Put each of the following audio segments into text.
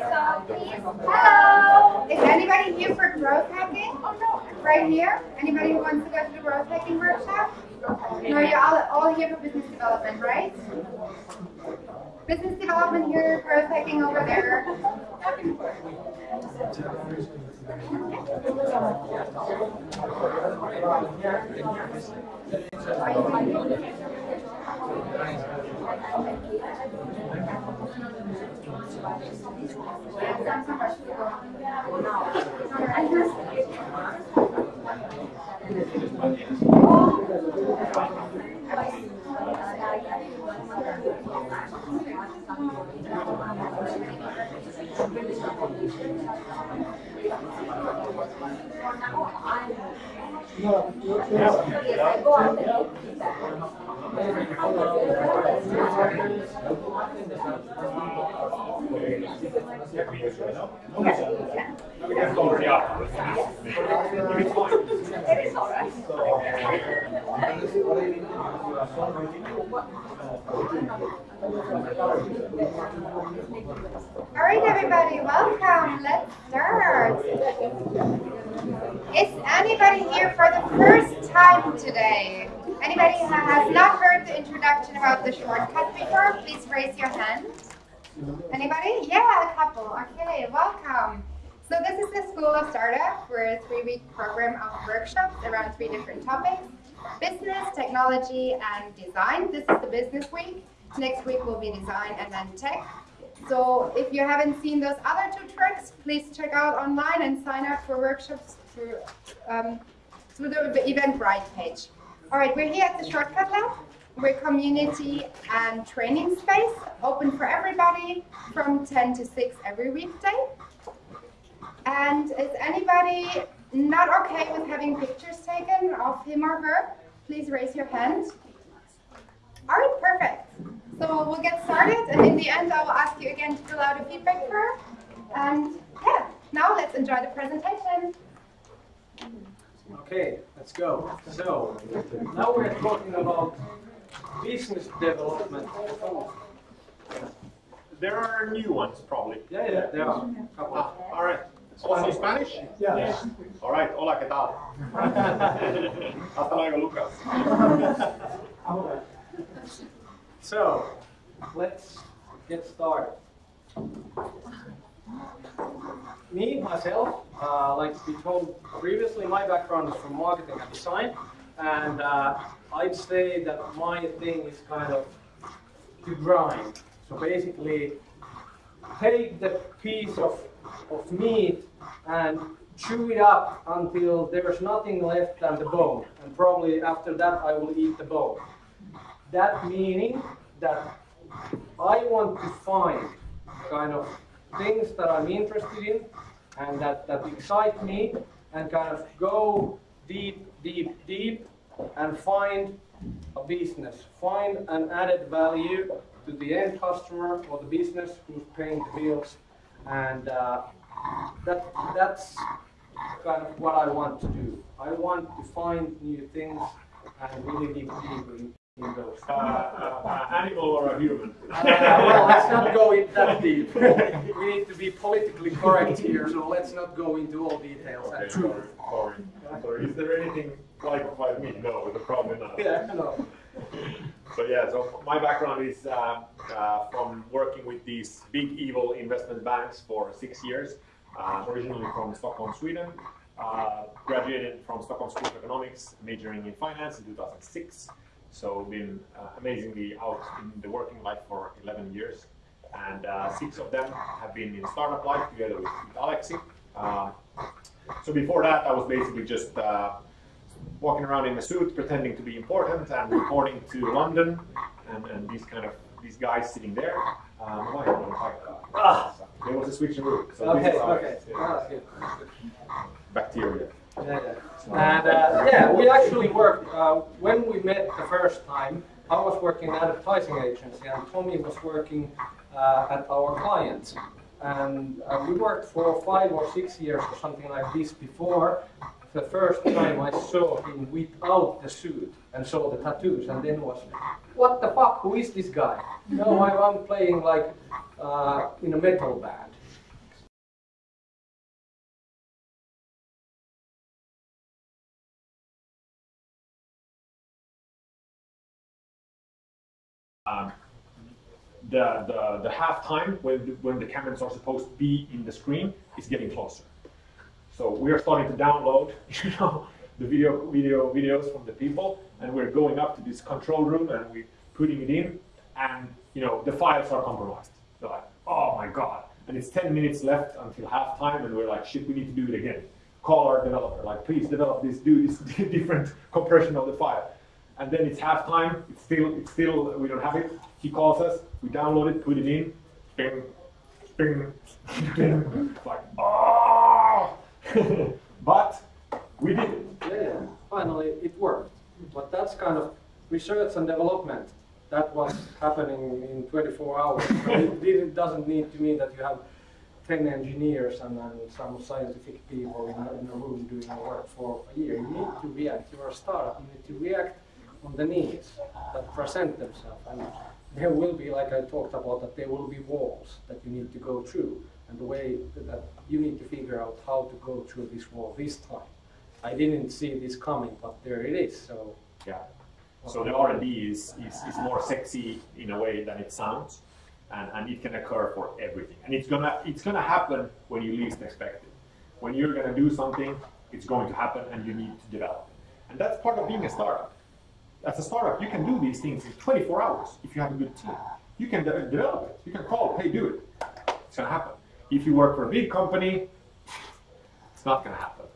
Hello. Is anybody here for growth hacking? Right here? Anybody who wants to go to the growth hacking workshop? No, you're all, all here for business development, right? Business development here, growth hacking over there. Are you no, All right, everybody, welcome. Let's start. Is anybody here for the first time today? Anybody who has not heard the introduction about the shortcut before, please raise your hand. Anybody? Yeah, a couple. Okay, welcome. So this is the School of Startup. We're a three-week program of workshops around three different topics. Business, technology, and design. This is the business week. Next week will be design and then tech. So if you haven't seen those other two tracks, please check out online and sign up for workshops through, um, through the Eventbrite page. All right, we're here at the Shortcut Lab. We're community and training space, open for everybody from 10 to 6 every weekday. And is anybody not okay with having pictures taken of him or her? Please raise your hand. All right, perfect. So we'll get started, and in the end, I will ask you again to fill out a feedback form. And yeah, now let's enjoy the presentation. Okay, let's go. So, now we're talking about business development. There are new ones, probably. Yeah, yeah, there are. Ah, all right. Also Spanish? Yeah. All right. Hola, ¿qué tal? Hasta luego, Lucas. So, let's get started. Me, myself, uh, like we told previously, my background is from marketing and design, and uh, I'd say that my thing is kind of to grind. So basically, take the piece of, of meat and chew it up until there's nothing left than the bone, and probably after that I will eat the bone. That meaning that I want to find kind of things that I'm interested in and that, that excite me and kind of go deep, deep, deep and find a business, find an added value to the end customer or the business who's paying the bills. And uh, that, that's kind of what I want to do. I want to find new things and really dig deep in, in those. Uh, uh, animal or a human? Uh, well, let's not go in that deep. we need to be politically correct here, so let's not go into all details. Okay, sorry, sorry. Sorry. Is there anything like like me? No, the probably not. Yeah, no. So yeah, so my background is uh, uh, from working with these big evil investment banks for six years. Uh, originally from Stockholm, Sweden. Uh, graduated from Stockholm School of Economics, majoring in finance in 2006. So been uh, amazingly out in the working life for 11 years, and uh, six of them have been in startup life together with, with Alexi. Uh, so before that, I was basically just uh, walking around in a suit, pretending to be important and reporting to London, and, and these kind of these guys sitting there. Um, I- Ah. there was a switch in. So Okay, this is how okay. it's, Ah, uh. Bacteria. Yeah, yeah. And uh, yeah, we actually worked, uh, when we met the first time, I was working at an advertising agency and Tommy was working uh, at our clients. And uh, we worked for five or six years or something like this before the first time I saw him without the suit and saw the tattoos and then was, what the fuck, who is this guy? No, I'm playing like uh, in a metal band. um, the, the, the half time when when the cameras are supposed to be in the screen is getting closer. So we are starting to download, you know, the video, video videos from the people, and we're going up to this control room and we're putting it in, and you know the files are compromised. They're like, oh my god! And it's 10 minutes left until halftime, and we're like, shit, we need to do it again. Call our developer, like, please develop this, do this different compression of the file. and then it's halftime. It's still, it's still, we don't have it. He calls us. We download it, put it in. Bing, bing, bing. Like, oh! but we did it. Yeah, yeah, finally it worked. But that's kind of research and development. That was happening in 24 hours. It, it doesn't need to mean that you have 10 engineers and then some scientific people in a, in a room doing the work for a year. You need to react. You are a startup. You need to react on the needs that present themselves. And there will be, like I talked about, that there will be walls that you need to go through. And the way that you need to figure out how to go through this wall this time. I didn't see this coming, but there it is. So Yeah. So the R&D is, is, is more sexy in a way than it sounds, and, and it can occur for everything. And it's gonna it's gonna happen when you least expect it. When you're gonna do something, it's going to happen, and you need to develop it. And that's part of being a startup. As a startup, you can do these things in 24 hours if you have a good team. You can de- develop it. You can call, hey, do it. It's gonna happen. If you work for a big company, it's not gonna happen.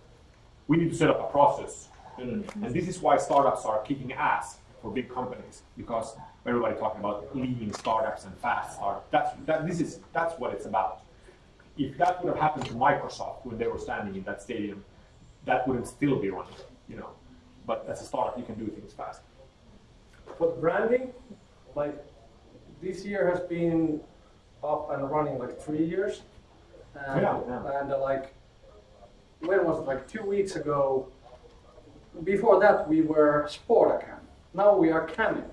We need to set up a process and this is why startups are kicking ass for big companies because everybody talking about lean startups and fast startups. That's that. This is that's what it's about. If that would have happened to Microsoft when they were standing in that stadium, that wouldn't still be running, you know. But as a startup, you can do things fast. But branding, like this year has been up and running like three years. And, Yeah, yeah. and uh, like, when was it? Like two weeks ago. Before that, we were Sportacam. Now we are Cameo.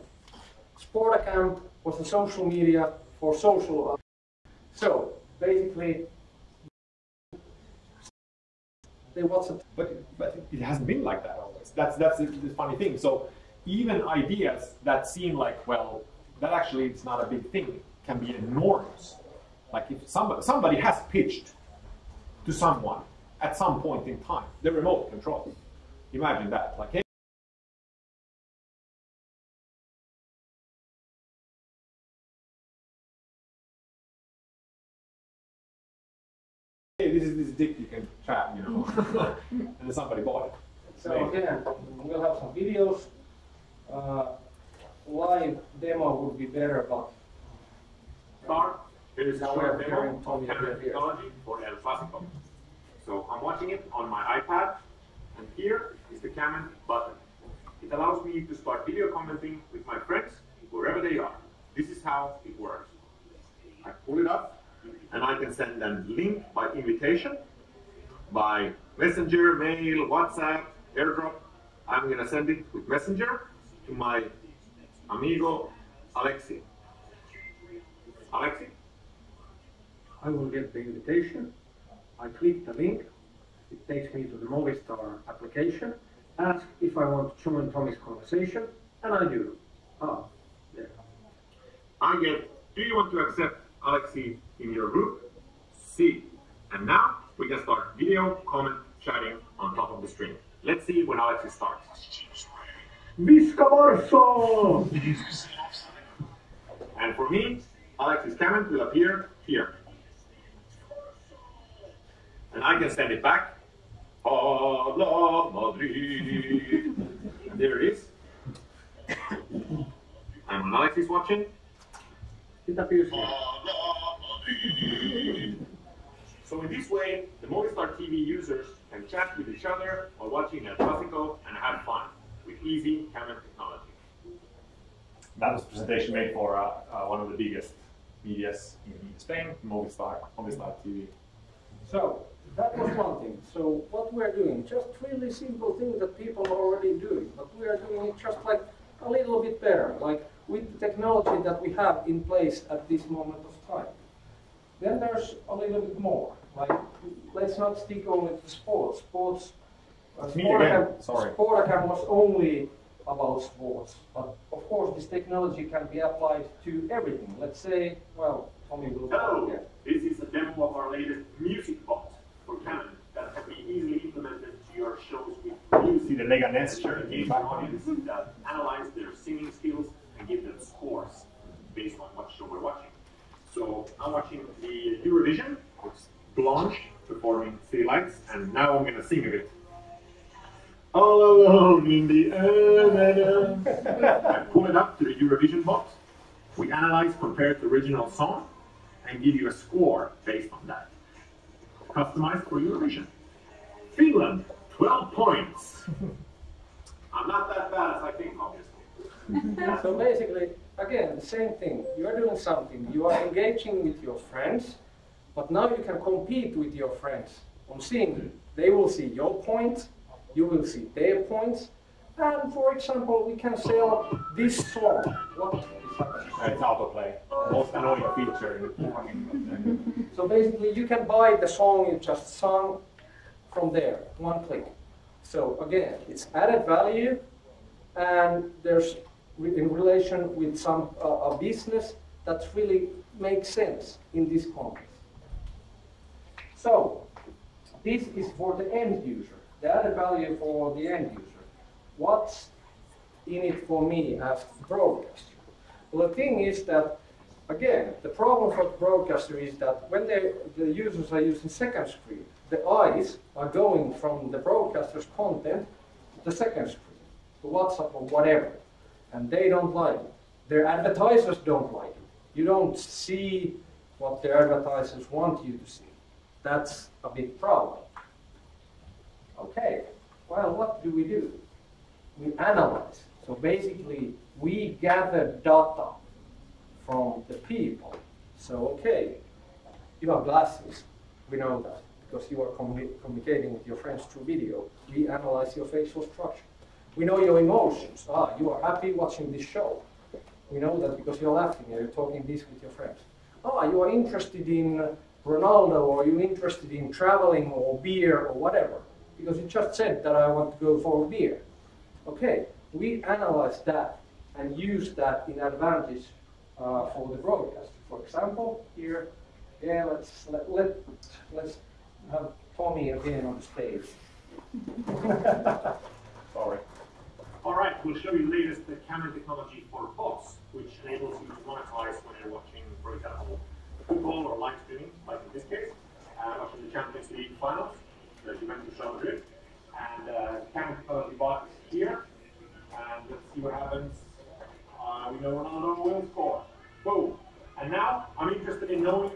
Sportacam was the social media for social. So basically, they what's it? But but it hasn't been like that always. That's that's the, the funny thing. So even ideas that seem like well, that actually is not a big thing can be enormous. Like if somebody somebody has pitched to someone at some point in time the remote control. Imagine that. Like hey, hey, this is this dick you can trap, you know, and then somebody bought it. So again, we'll have some videos. Uh, live demo would be better, but Start. Here is a Now are demo hearing Tommy of camera here, here. technology for El Clasico. So I'm watching it on my iPad, and here is the Canon button. It allows me to start video commenting with my friends wherever they are. This is how it works. I pull it up, and I can send them link by invitation, by Messenger, mail, WhatsApp, AirDrop. I'm gonna send it with Messenger to my amigo Alexi. Alexi, I will get the invitation. I click the link. It takes me to the Movistar application. Ask if I want to join Tommy's conversation, and I do. Ah, there. I get, do you want to accept Alexi in your group? See. And now we can start video, comment, chatting on top of the stream. Let's see when Alexi starts. Visca Barça! And for me, Alexis comment will appear here. And I can send it back. Hala Madrid. And there it is. And when Alex is watching, It appears here. So in this way, the Movistar TV users can chat with each other while watching El Clasico and have fun with easy camera technology. That was a presentation made for uh, uh, one of the biggest medias in Spain, Movistar, Movistar TV. So that was one thing. So what we're doing, just really simple things that people are already doing, but we are doing it just like a little bit better, like with the technology that we have in place at this moment of time. Then there's a little bit more. Like let's not stick only to sports. Sports. Uh, Sportacam- sorry. Sportacam was only about sports, but of course this technology can be applied to everything. Let's say, well, Tommy will. Hello, Yeah. this is a demo of our latest music bot for Canon that can be easily implemented to your with See the Leganes shirt Engage in audience that uh, analyze their singing skills and give them scores based on what show we're watching. So I'm watching the Eurovision, it's Blanche performing City Lights, and now I'm gonna sing a bit. all alone in the. I pull it up to the Eurovision box. We analyze compared to original song and give you a score based on that. Customized for Eurovision. Finland, 12 points. I'm not that bad as I think, obviously. So basically, again, the same thing. You are doing something. You are engaging with your friends, but now you can compete with your friends on seeing. They will see your points, you will see their points, and for example, we can sell oh, this song. What is happening? It's autoplay. Most annoying feature in the. So basically, you can buy the song you just sung from there, one click. So again, it's added value, and there's in relation with some uh, a business that really makes sense in this context. So this is for the end user, the added value for the end user. What's in it for me as broadcaster? Well, the thing is that Again, the problem for broadcaster is that when they, the users are using second screen, the eyes are going from the broadcaster's content to the second screen, to WhatsApp or whatever, and they don't like it. Their advertisers don't like it. You don't see what their advertisers want you to see. That's a big problem. Okay, well, what do we do? We analyze. So basically, we gather data from the people. So, okay, you have glasses, we know that, because you are communi- communicating with your friends through video. We analyze your facial structure. We know your emotions. Ah, you are happy watching this show. We know that because you're laughing and you're talking this with your friends. Ah, you are interested in Ronaldo or you're interested in traveling or beer or whatever, because you just said that I want to go for a beer. Okay, we analyze that and use that in advantage uh, for the broadcast. For example, here, yeah, let's let, let let's have Tommy again on the stage. Sorry. All right, we'll show you the latest uh, camera technology for bots, which enables you to monetize when you're watching, for example, football or live streaming, like in this case, uh, watching the Champions League finals, the Juventus Real Madrid. And uh, camera technology bot is here, and let's see what happens. Uh, we know Ronaldo will score. Boom. And now I'm interested in knowing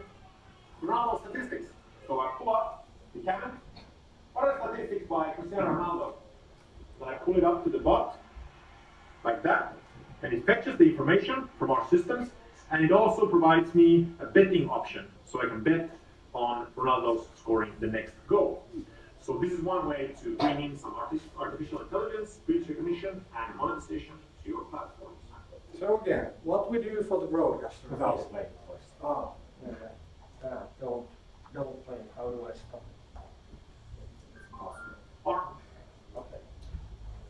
Ronaldo statistics. So I pull up the camera. What are the statistics by Cristiano Ronaldo? Then I pull it up to the bot, like that, and it fetches the information from our systems, and it also provides me a betting option, so I can bet on Ronaldo's scoring the next goal. So this is one way to bring in some artificial intelligence, speech recognition, and monetization to your platforms. So again, what we do for the broadcast? Without is- playing, of. Ah, okay. Uh, don't don't play. How do I stop? Or Okay.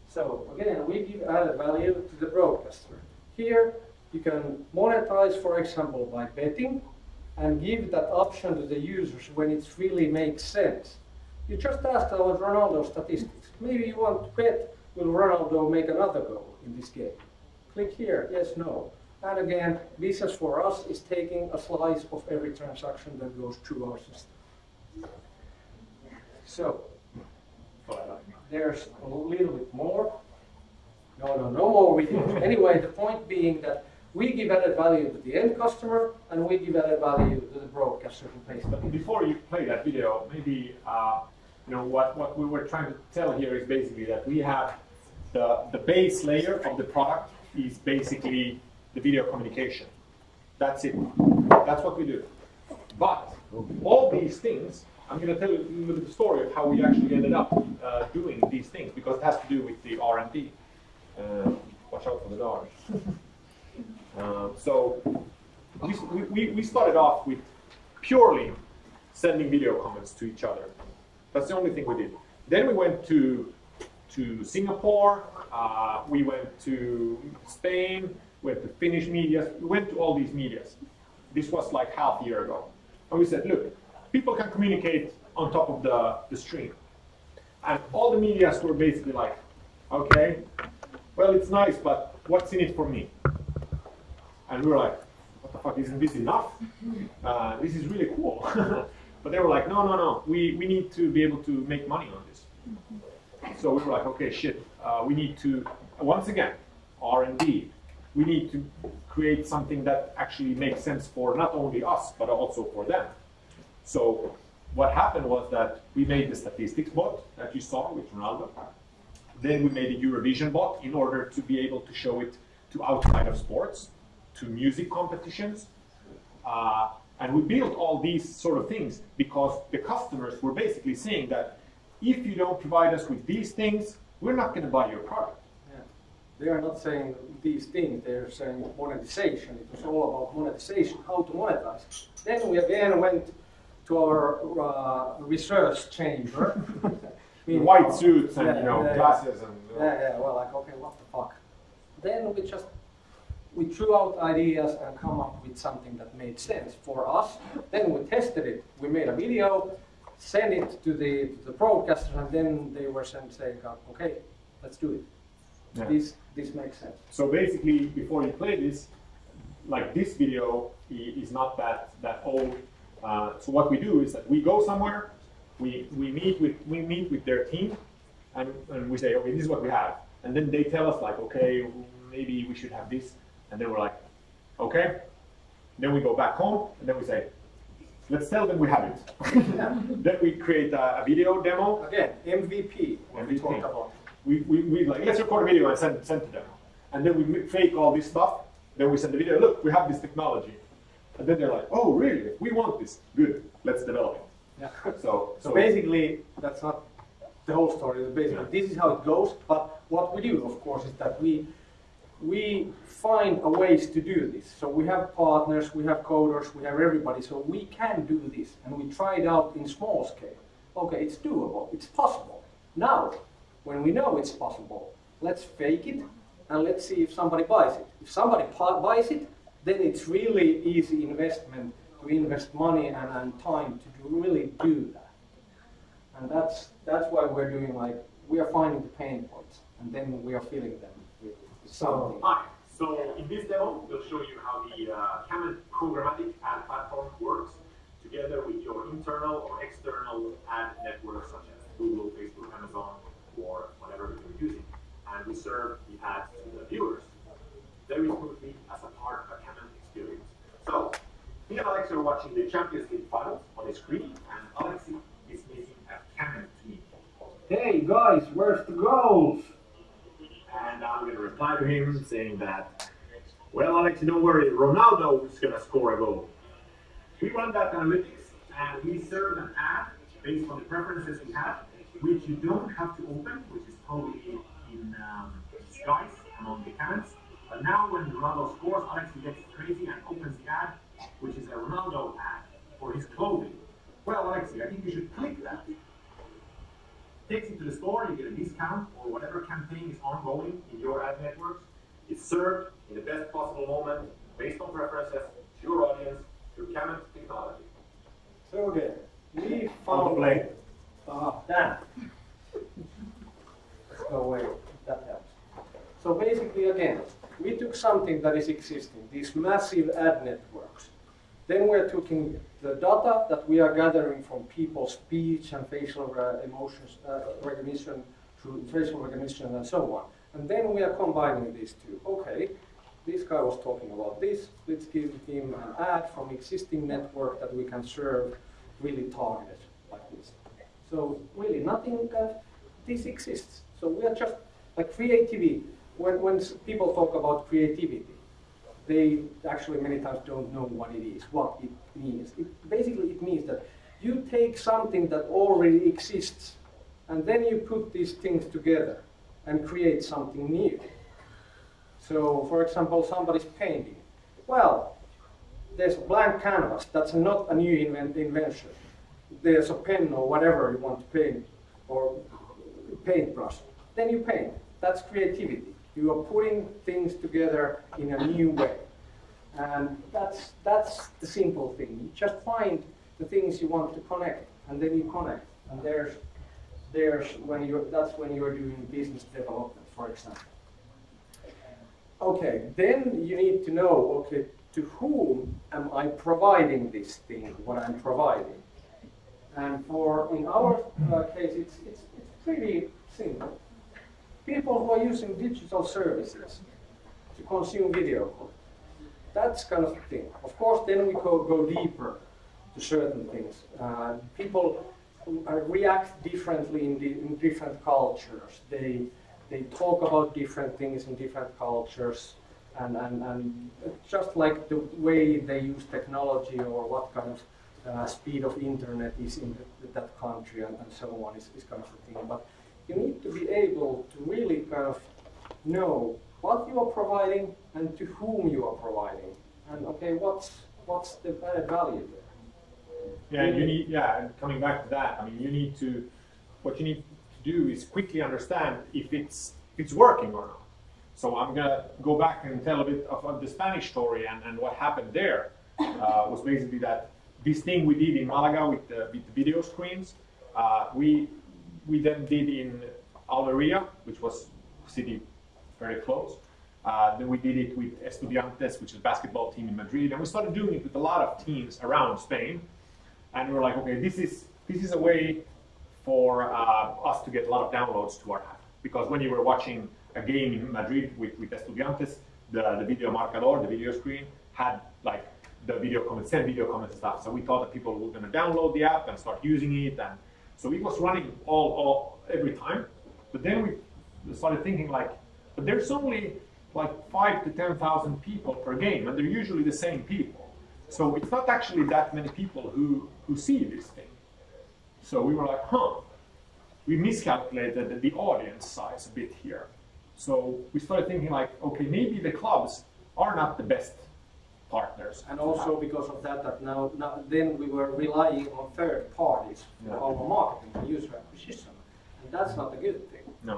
So again, we give added value to the broadcaster. Here, you can monetize, for example, by betting and give that option to the users when it really makes sense. You just asked about Ronaldo statistics. Maybe you want to bet, will Ronaldo make another goal in this game? Click here, yes, no. And again, business for us is taking a slice of every transaction that goes through our system. So, there's a little bit more. No, no, no more videos. Anyway, the point being that we give added value to the end customer and we give added value to the broadcaster who pays But before you play that video, maybe uh, you know what, what we were trying to tell here is basically that we have the, the base layer of the product is basically the video communication. That's it. That's what we do. But all these things, I'm going to tell you a little bit of the story of how we actually ended up uh, doing these things because it has to do with the R&D. Uh, watch out for the dogs. Uh, so we, we, we started off with purely sending video comments to each other. That's the only thing we did. Then we went to to Singapore. Uh, we went to Spain. Went to Finnish media, We went to all these medias. This was like half a year ago, and we said, look, people can communicate on top of the the stream, and all the medias were basically like, okay, well, it's nice, but what's in it for me? And we were like, what the fuck, isn't this enough? Uh, this is really cool. but they were like, no, no, no, we, we need to be able to make money on this. So we were like, okay, shit, uh, we need to, once again, R&D, we need to create something that actually makes sense for not only us, but also for them. So what happened was that we made the statistics bot that you saw with Ronaldo. Then we made a Eurovision bot in order to be able to show it to outside of sports, to music competitions. Uh, and we built all these sort of things because the customers were basically saying that if you don't provide us with these things, we're not going to buy your product. They are not saying these things, they're saying monetization. It was all about monetization, how to monetize. Then we again went to our uh, research chamber. White suits and Yeah, you know yeah, glasses and Yeah, yeah, well, like, okay, what the fuck? Then we just, we threw out ideas and come up with something that made sense for us. Then we tested it. We made a video, sent it to the, to the broadcasters, and then they were sent saying, okay, let's do it. Yeah. This, this makes sense. So basically, before you play this, like this video is not that that old. Uh, so what we do is that we go somewhere, we we meet with we meet with their team, and, and we say, okay, this is what we have, and then they tell us like, okay, maybe we should have this, and then we're like, okay. Then we go back home, and then we say, let's tell them we have it. then we create a, a video demo, Again, MVP, MVP. We, we, we like, let's record a video and send, send to them. And then we fake all this stuff. Then we send the video, look, we have this technology. And then they're like, oh, really? We want this. Good, let's develop it. Yeah. So, So basically, that's not the whole story. Basically, this is how it goes. But what we do, of course, is that we we find a ways to do this. So we have partners, we have coders, we have everybody. So we can do this, and we try it out in small scale. Okay, it's doable. It's possible. Now, when we know it's possible, let's fake it and let's see if somebody buys it. If somebody buys it, then it's really easy investment to invest money and, and time to do, really do that. And that's that's why we're doing like we are finding the pain points and then we are filling them with something. Hi. So in this demo, we'll show you how the uh, Camet programmatic ad platform works together with your internal or external ad networks such as Google, Facebook, Amazon, or whatever you're using. And we serve the ads to the viewers very smoothly as a part of a Camet experience. So, me and Alex are watching the Champions League finals on the screen, and Alex is making a Camet team. Hey guys, where's the goals? And I'm going to reply to him saying that, well, Alex, don't worry, Ronaldo is going to score a goal. We run that analytics and we serve an ad based on the preferences we have, which you don't have to open, which is probably in um, disguise among the comments. But now when Ronaldo scores, Alex gets crazy and opens the ad, which is a Ronaldo ad for his clothing. Well, Alexi, I think you should click that takes you to the store, you get a discount or whatever campaign is ongoing in your ad networks. It's served in the best possible moment based on preferences to your audience through Camet technology. So again, we on the found play. Ah, damn. Go away. That helps. So basically, again, we took something that is existing, these massive ad networks. Then we're taking the data that we are gathering from people's speech and facial emotions uh, recognition through facial recognition and so on. And then we are combining these two. Okay, this guy was talking about this. Let's give him an ad from existing network that we can serve really targeted like this. So really nothing, uh, this exists. So we are just like creativity. When, when people talk about creativity, they actually many times don't know what it is, what it means. It, basically, it means that you take something that already exists, and then you put these things together and create something new. So, for example, somebody's painting. Well, there's a blank canvas. That's not a new invent- invention. There's a pen or whatever you want to paint, or paintbrush. Then you paint. That's creativity. You are putting things together in a new way. And that's, that's the simple thing. You just find the things you want to connect, and then you connect. And there's, there's when you're, that's when you're doing business development, for example. Okay, then you need to know, okay, to whom am I providing this thing, what I'm providing? And for, in our uh, case, it's, it's, it's pretty simple. People who are using digital services to consume video, that's kind of thing. Of course, then we go, go deeper to certain things. Uh, people uh, react differently in, in different cultures. They, they talk about different things in different cultures. And, and, and just like the way they use technology or what kind of uh, speed of internet is in the, that country and, and so on is, is kind of a thing. But you need to be able to really kind of know what you are providing and to whom you are providing. And okay, what's what's the value there? Yeah, you need, yeah, coming back to that, I mean, you need to, what you need to do is quickly understand if it's, if it's working or not. So I'm gonna go back and tell a bit of, of the Spanish story and, and what happened there uh, was basically that this thing we did in Malaga with the, with video screens, uh, we, we then did in Almeria, which was city very close. Uh, then we did it with Estudiantes, which is a basketball team in Madrid, and we started doing it with a lot of teams around Spain. And we were like, okay, this is this is a way for uh, us to get a lot of downloads to our app. Because when you were watching a game in Madrid with, with Estudiantes, the, the video marcador, the video screen, had like the video comments, send video comments and stuff. So we thought that people were going to download the app and start using it. And so it was running all, all every time. But then we started thinking like, but there's only like five to 10,000 people per game, and they're usually the same people. So it's not actually that many people who, who see this thing. So we were like, huh, we miscalculated the audience size a bit here. So we started thinking like, okay, maybe the clubs are not the best partners. And also because of that, that now, now then we were relying on third parties for Yeah. our marketing and user acquisition. And that's not a good thing. No.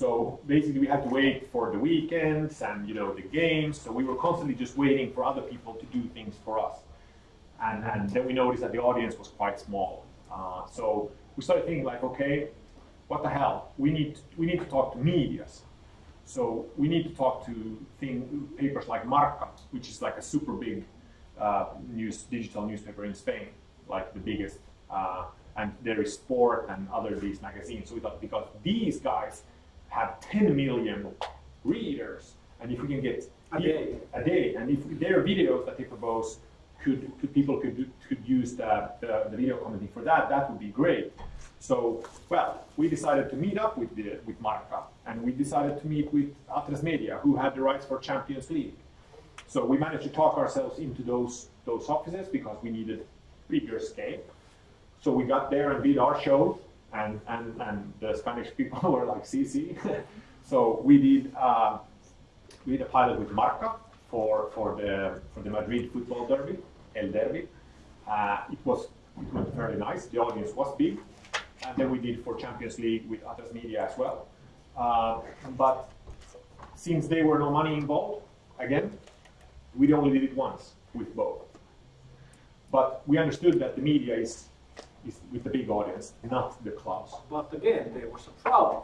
So basically, we had to wait for the weekends and you know the games. So we were constantly just waiting for other people to do things for us, and and then we noticed that the audience was quite small. Uh, so we started thinking like, okay, what the hell? We need we need to talk to medias. So we need to talk to thing, papers like Marca, which is like a super big uh, news digital newspaper in Spain, like the biggest. Uh, and there is Sport and other these magazines. So we thought because these guys have 10 million readers, and if we can get A day. a day, and if their videos that they propose could, could people could could use the, the, the video commenting for that, that would be great. So, well, we decided to meet up with the, with Marca, and we decided to meet with Atresmedia, who had the rights for Champions League. So we managed to talk ourselves into those those offices because we needed bigger scale. So we got there and did our show, and and, and the Spanish people were like, "CC." so we did uh, we did a pilot with Marca for for the for the Madrid football derby, El Derby. Uh, it was it went fairly nice. The audience was big, and then we did for Champions League with Atresmedia as well. Uh, but since there were no money involved, again, we only did it once with both. But we understood that the media is, is with the big audience, not the clubs. But again, there was a problem.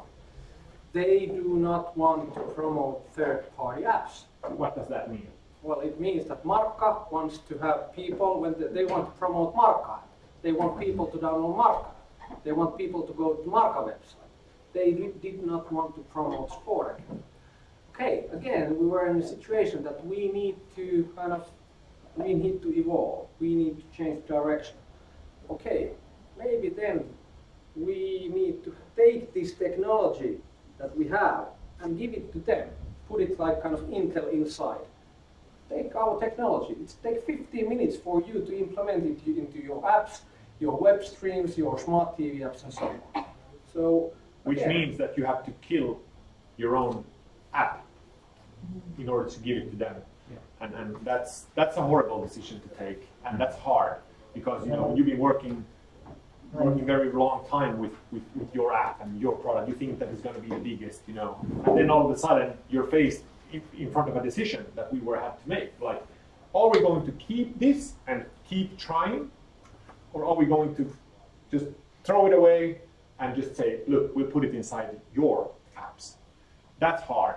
They do not want to promote third-party apps. What does that mean? Well, it means that Marca wants to have people, when they, they want to promote Marca, they want people to download Marca. They want people to go to Marca website. They did not want to promote sport. Okay, again, we were in a situation that we need to kind of, we need to evolve. We need to change direction. Okay, maybe then we need to take this technology that we have and give it to them. Put it like kind of Intel inside take our technology. It takes 15 minutes for you to implement it into your apps, your web streams, your smart TV apps, and so on. So, Which again, means that you have to kill your own app in order to give it to them. Yeah. And, and that's, that's a horrible decision to take, and that's hard, because you know, you've been working working very long time with, with, with your app and your product, you think that it's going to be the biggest, you know, and then all of a sudden you're faced in, in front of a decision that we were had to make. Like, are we going to keep this and keep trying, or are we going to just throw it away and just say, look, we'll put it inside your apps? That's hard,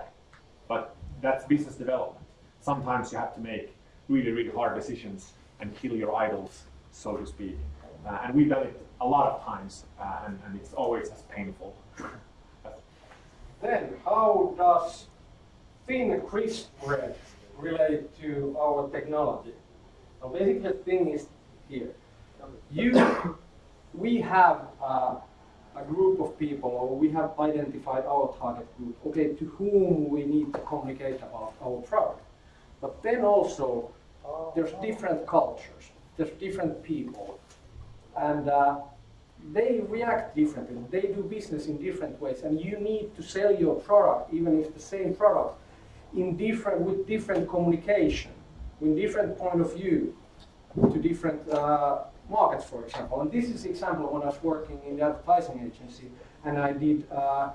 but that's business development. Sometimes you have to make really, really hard decisions and kill your idols, so to speak. Uh, and we've done it a lot of times, uh, and, and it's always as painful. Then, how does thin crisp bread relate to our technology? Now, basically, the thing is here. You, we have uh, a group of people, or we have identified our target group, okay, to whom we need to communicate about our product. But then also, there's different cultures, there's different people, and uh, they react differently. They do business in different ways, and you need to sell your product, even if the same product, in different with different communication, with different point of view, to different uh, markets, for example. And this is the example when I was working in the advertising agency, and I did uh,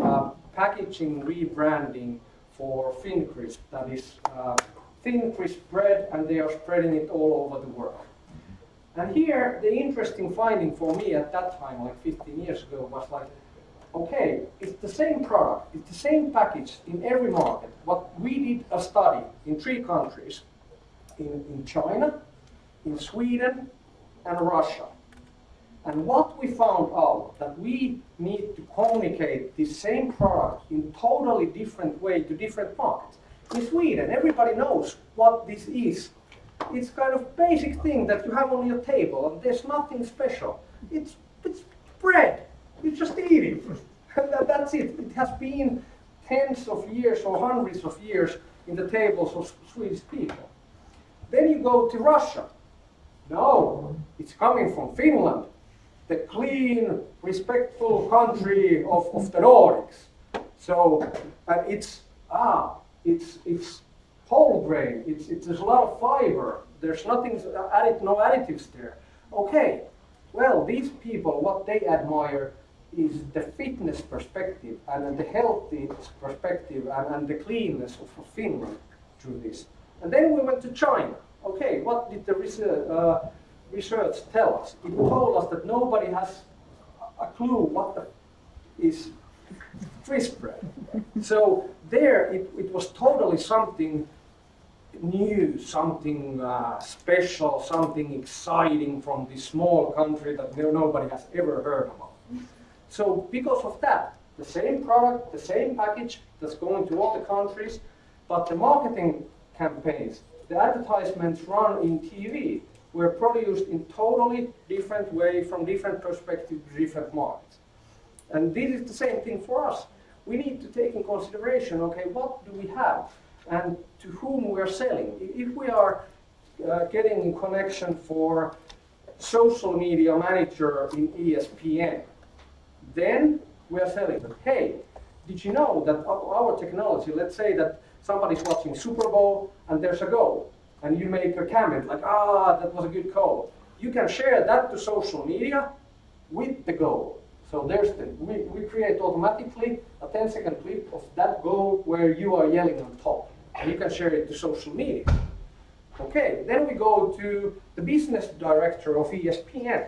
uh, packaging rebranding for Crisp. That is uh, thin crisp bread, and they are spreading it all over the world. And here, the interesting finding for me at that time, like 15 years ago, was like, okay, it's the same product, it's the same package in every market. But we did a study in three countries, in, in China, in Sweden, and Russia. And what we found out that we need to communicate the same product in totally different way to different markets. In Sweden, everybody knows what this is it's kind of basic thing that you have on your table, and there's nothing special. It's it's bread. You just eat it. And that, that's it. It has been tens of years or hundreds of years in the tables of Swedish people. Then you go to Russia. No, it's coming from Finland, the clean, respectful country of, of the Nordics. So uh, it's ah, it's it's whole grain. It's, it's, there's a lot of fiber. There's nothing added, no additives there. Okay, well, these people, what they admire is the fitness perspective and the healthy perspective and, and the cleanness of Finland through this. And then we went to China. Okay, what did the research, uh, research tell us? It told us that nobody has a clue what the, is. So there it, it was totally something new, something uh, special, something exciting from this small country that nobody has ever heard about. So because of that, the same product, the same package that's going to all the countries, but the marketing campaigns, the advertisements run in TV were produced in totally different way from different perspective, different markets. And this is the same thing for us. We need to take in consideration, okay, what do we have? and to whom we are selling. If we are uh, getting in connection for social media manager in ESPN, then we are selling. Hey, did you know that our technology, let's say that somebody's watching Super Bowl and there's a goal, and you make a comment like, ah, that was a good call. You can share that to social media with the goal. So there's the, we, we create automatically a 10 second clip of that goal where you are yelling on top and you can share it to social media. Okay, then we go to the business director of ESPN.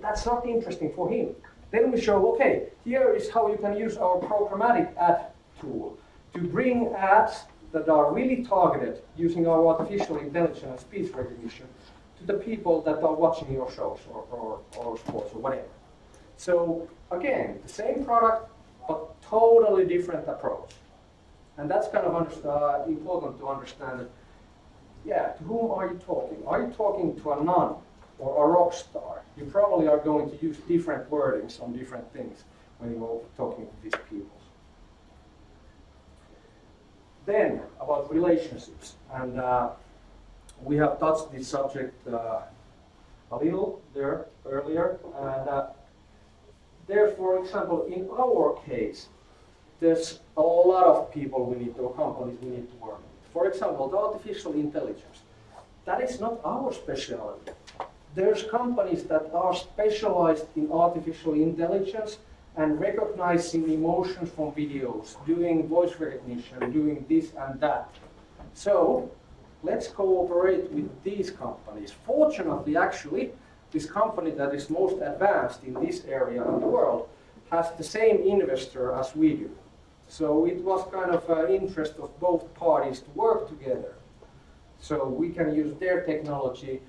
That's not interesting for him. Then we show, okay, here is how you can use our programmatic ad tool to bring ads that are really targeted using our artificial intelligence and speech recognition to the people that are watching your shows or, or, or sports or whatever. So again, the same product, but totally different approach. And that's kind of uh, important to understand that, yeah, to whom are you talking? Are you talking to a nun or a rock star? You probably are going to use different wordings on different things when you're talking to these people. Then, about relationships. And uh, we have touched this subject uh, a little there earlier. And uh, there, for example, in our case, there's a lot of people we need to, companies we need to work with. For example, the artificial intelligence. That is not our specialty. There's companies that are specialized in artificial intelligence and recognizing emotions from videos, doing voice recognition, doing this and that. So let's cooperate with these companies. Fortunately, actually, this company that is most advanced in this area in the world has the same investor as we do. So it was kind of an interest of both parties to work together. So we can use their technology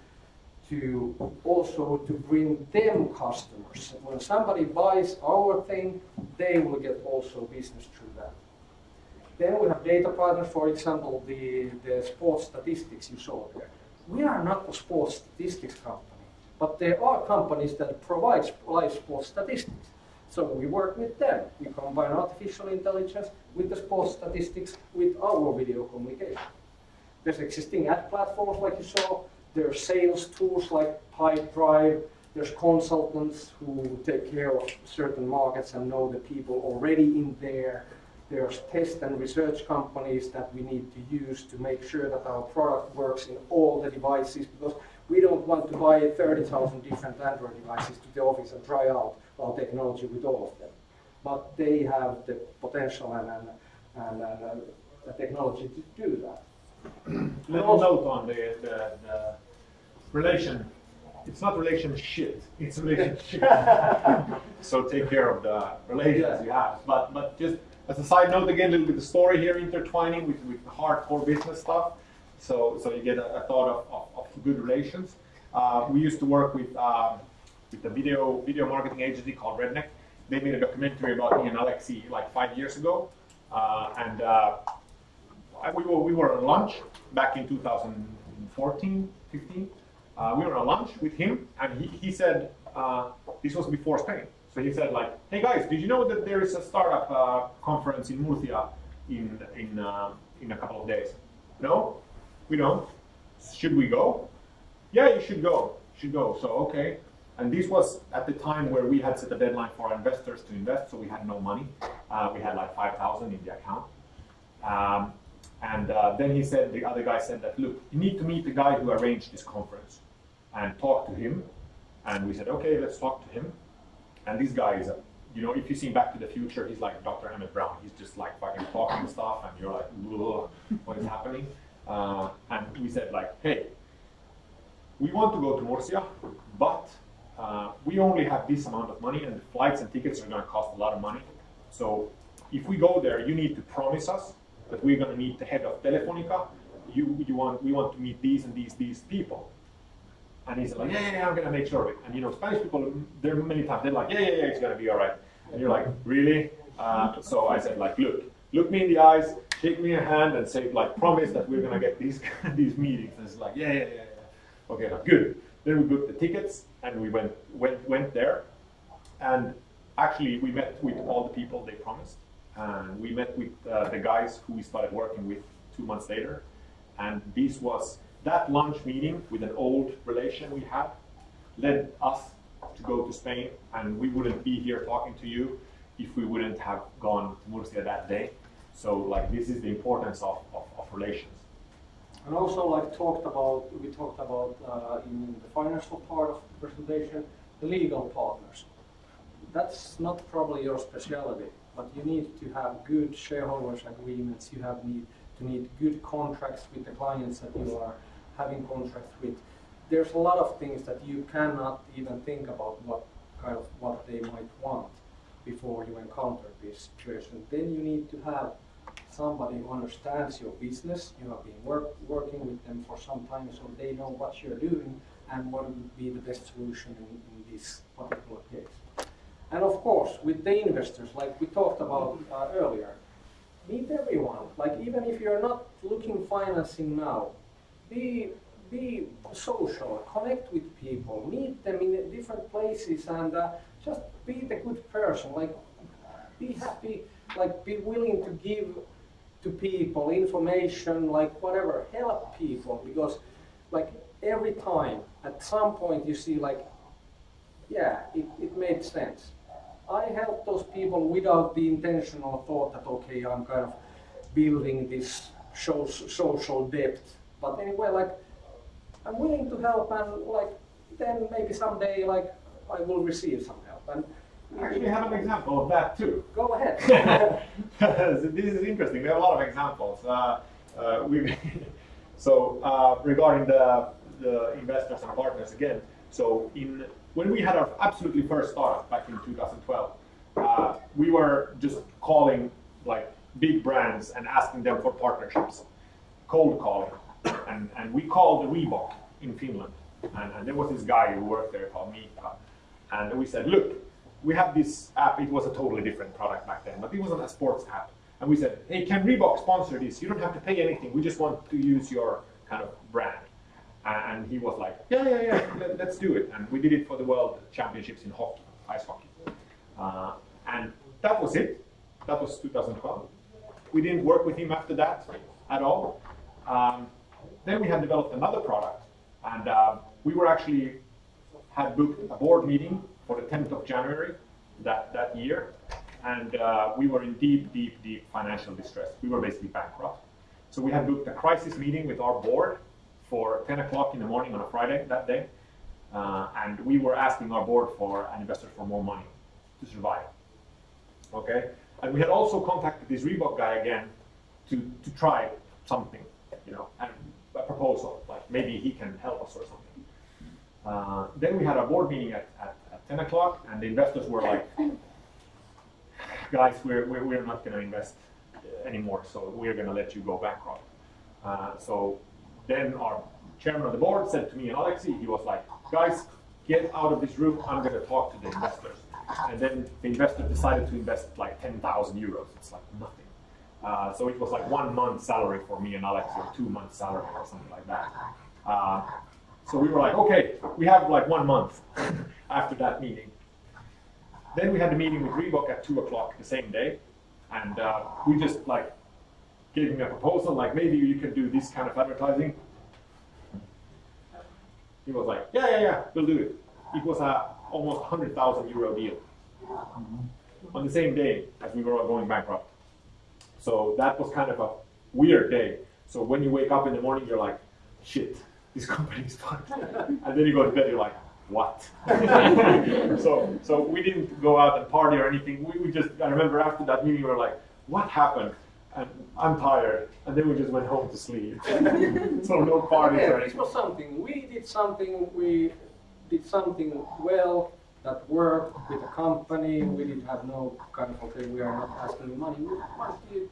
to also to bring them customers. When somebody buys our thing, they will get also business through that. Then we have data partners, for example, the, the sports statistics you saw there. We are not a sports statistics company, but there are companies that provide live sports statistics. So we work with them. We combine artificial intelligence with the sports statistics with our video communication. There's existing ad platforms like you saw. There's sales tools like Pipedrive. There's consultants who take care of certain markets and know the people already in there. There's test and research companies that we need to use to make sure that our product works in all the devices because we don't want to buy 30,000 different Android devices to the office and try out our technology with all of them. But they have the potential and, and, and, and uh, the technology to do that. Little note on the, the, the relation. It's not relationship. It's relationship. so take care of the relations you have. But but just as a side note, again, a little bit of story here intertwining with, with hardcore business stuff. So so you get a, a thought of, of, of, good relations. Uh, we used to work with um, with a video video marketing agency called Redneck. They made a documentary about me and Alexi like five years ago, uh, and uh, we were we were on lunch back in 2014, 15. Uh, we were on lunch with him, and he, he said uh, this was before Spain. So he said like, "Hey guys, did you know that there is a startup uh, conference in Murcia in in uh, in a couple of days?" No, we don't. Should we go? Yeah, you should go. Should go. So okay. And this was at the time where we had set a deadline for our investors to invest, so we had no money. Uh, we had like 5,000 in the account. Um, and uh, then he said, the other guy said that, look, you need to meet the guy who arranged this conference and talk to him. And we said, okay, let's talk to him. And this guy is, you know, if you see Back to the Future, he's like Dr. Emmett Brown. He's just like fucking talking stuff, and you're like, what is happening? Uh, and we said like, hey, we want to go to Murcia, but uh, we only have this amount of money, and the flights and tickets are going to cost a lot of money. So if we go there, you need to promise us that we're going to meet the head of Telefonica. You, you want, we want to meet these and these, these people. And he's like, yeah, yeah, yeah, I'm going to make sure of it. And you know, Spanish people, there are many times, they're like, yeah, yeah, yeah, it's going to be all right. And you're like, really? Uh, so I said, like, look, look me in the eyes, shake me a hand, and say, like, promise that we're going to get these these meetings. And it's like, yeah, yeah, yeah, yeah. Okay, good. Then we booked the tickets, and we went went went there. And actually, we met with all the people they promised. And we met with uh, the guys who we started working with two months later. And this was that lunch meeting with an old relation we had led us to go to Spain. And we wouldn't be here talking to you if we wouldn't have gone to Murcia that day. So like this is the importance of, of, of relations. And also like talked about, we talked about uh, in the financial part of the presentation, the legal partners. That's not probably your specialty but you need to have good shareholders agreements, you have need to need good contracts with the clients that you are having contracts with. There's a lot of things that you cannot even think about what kind of what they might want before you encounter this situation. Then you need to have somebody who understands your business. You have been work, working with them for some time, so they know what you're doing and what would be the best solution in, in this particular case. And of course, with the investors, like we talked about uh, earlier, meet everyone. Like even if you're not looking financing now, be be social, connect with people, meet them in different places, and uh, just be the good person. Like be happy, like be willing to give to people information, like whatever, help people because like every time at some point you see like yeah, it, it made sense. I help those people without the intentional thought that, okay, I'm kind of building this social depth. But anyway, like, I'm willing to help and like, then maybe someday, like, I will receive some help. And Actually, have an example of that too. Go ahead. this is interesting. We have a lot of examples. Uh, uh, we so uh, regarding the, the investors and partners again. So in when we had our absolutely first startup back in 2012, uh, we were just calling like big brands and asking them for partnerships, cold calling, and, and we called Reebok in Finland, And, and there was this guy who worked there called Mika. And we said, look, we have this app. It was a totally different product back then, but it wasn't a sports app. And we said, hey, can Reebok sponsor this? You don't have to pay anything. We just want to use your kind of brand. And he was like, yeah, yeah, yeah, let, us do it. And we did it for the World Championships in hockey, ice hockey. Uh, and that was it. That was 2012. We didn't work with him after that at all. Um, then we had developed another product, and uh, we were actually had booked a board meeting for the 10th of January that, that year, and uh, we were in deep, deep, deep financial distress. We were basically bankrupt. So we had booked a crisis meeting with our board for 10 o'clock in the morning on a Friday that day, uh, and we were asking our board for an investor for more money to survive. Okay, and we had also contacted this Reebok guy again to, to try something, you know, and a proposal, like maybe he can help us or something. Uh, then we had a board meeting at, at, at 10 o'clock, and the investors were like, guys, we're, we're, we're not going to invest anymore, so we're going to let you go bankrupt. Uh, so then our chairman of the board said to me and Alexi, he was like, guys, get out of this room, I'm going to talk to the investors. And then the investor decided to invest like 10,000 euros. It's like nothing. Uh, so it was like one month salary for me and Alex, or two months salary or something like that. Uh, so we were like, okay, we have like one month after that meeting. Then we had the meeting with Reebok at two o'clock the same day, and uh, we just like gave him a proposal, like maybe you can do this kind of advertising. He was like, yeah, yeah, yeah, we'll do it. It was a almost 100,000 euro deal on the same day as we were all going bankrupt. So that was kind of a weird day. So when you wake up in the morning, you're like, shit, this company is fucked. and then you go to bed, you're like, what? so, so we didn't go out and party or anything. We, we just, I remember after that meeting, we were like, what happened? And I'm tired. And then we just went home to sleep. so no parties yeah. This was something. We did something, we did something well that work with a company. We didn't have no kind of, okay, we are not asking you money. You,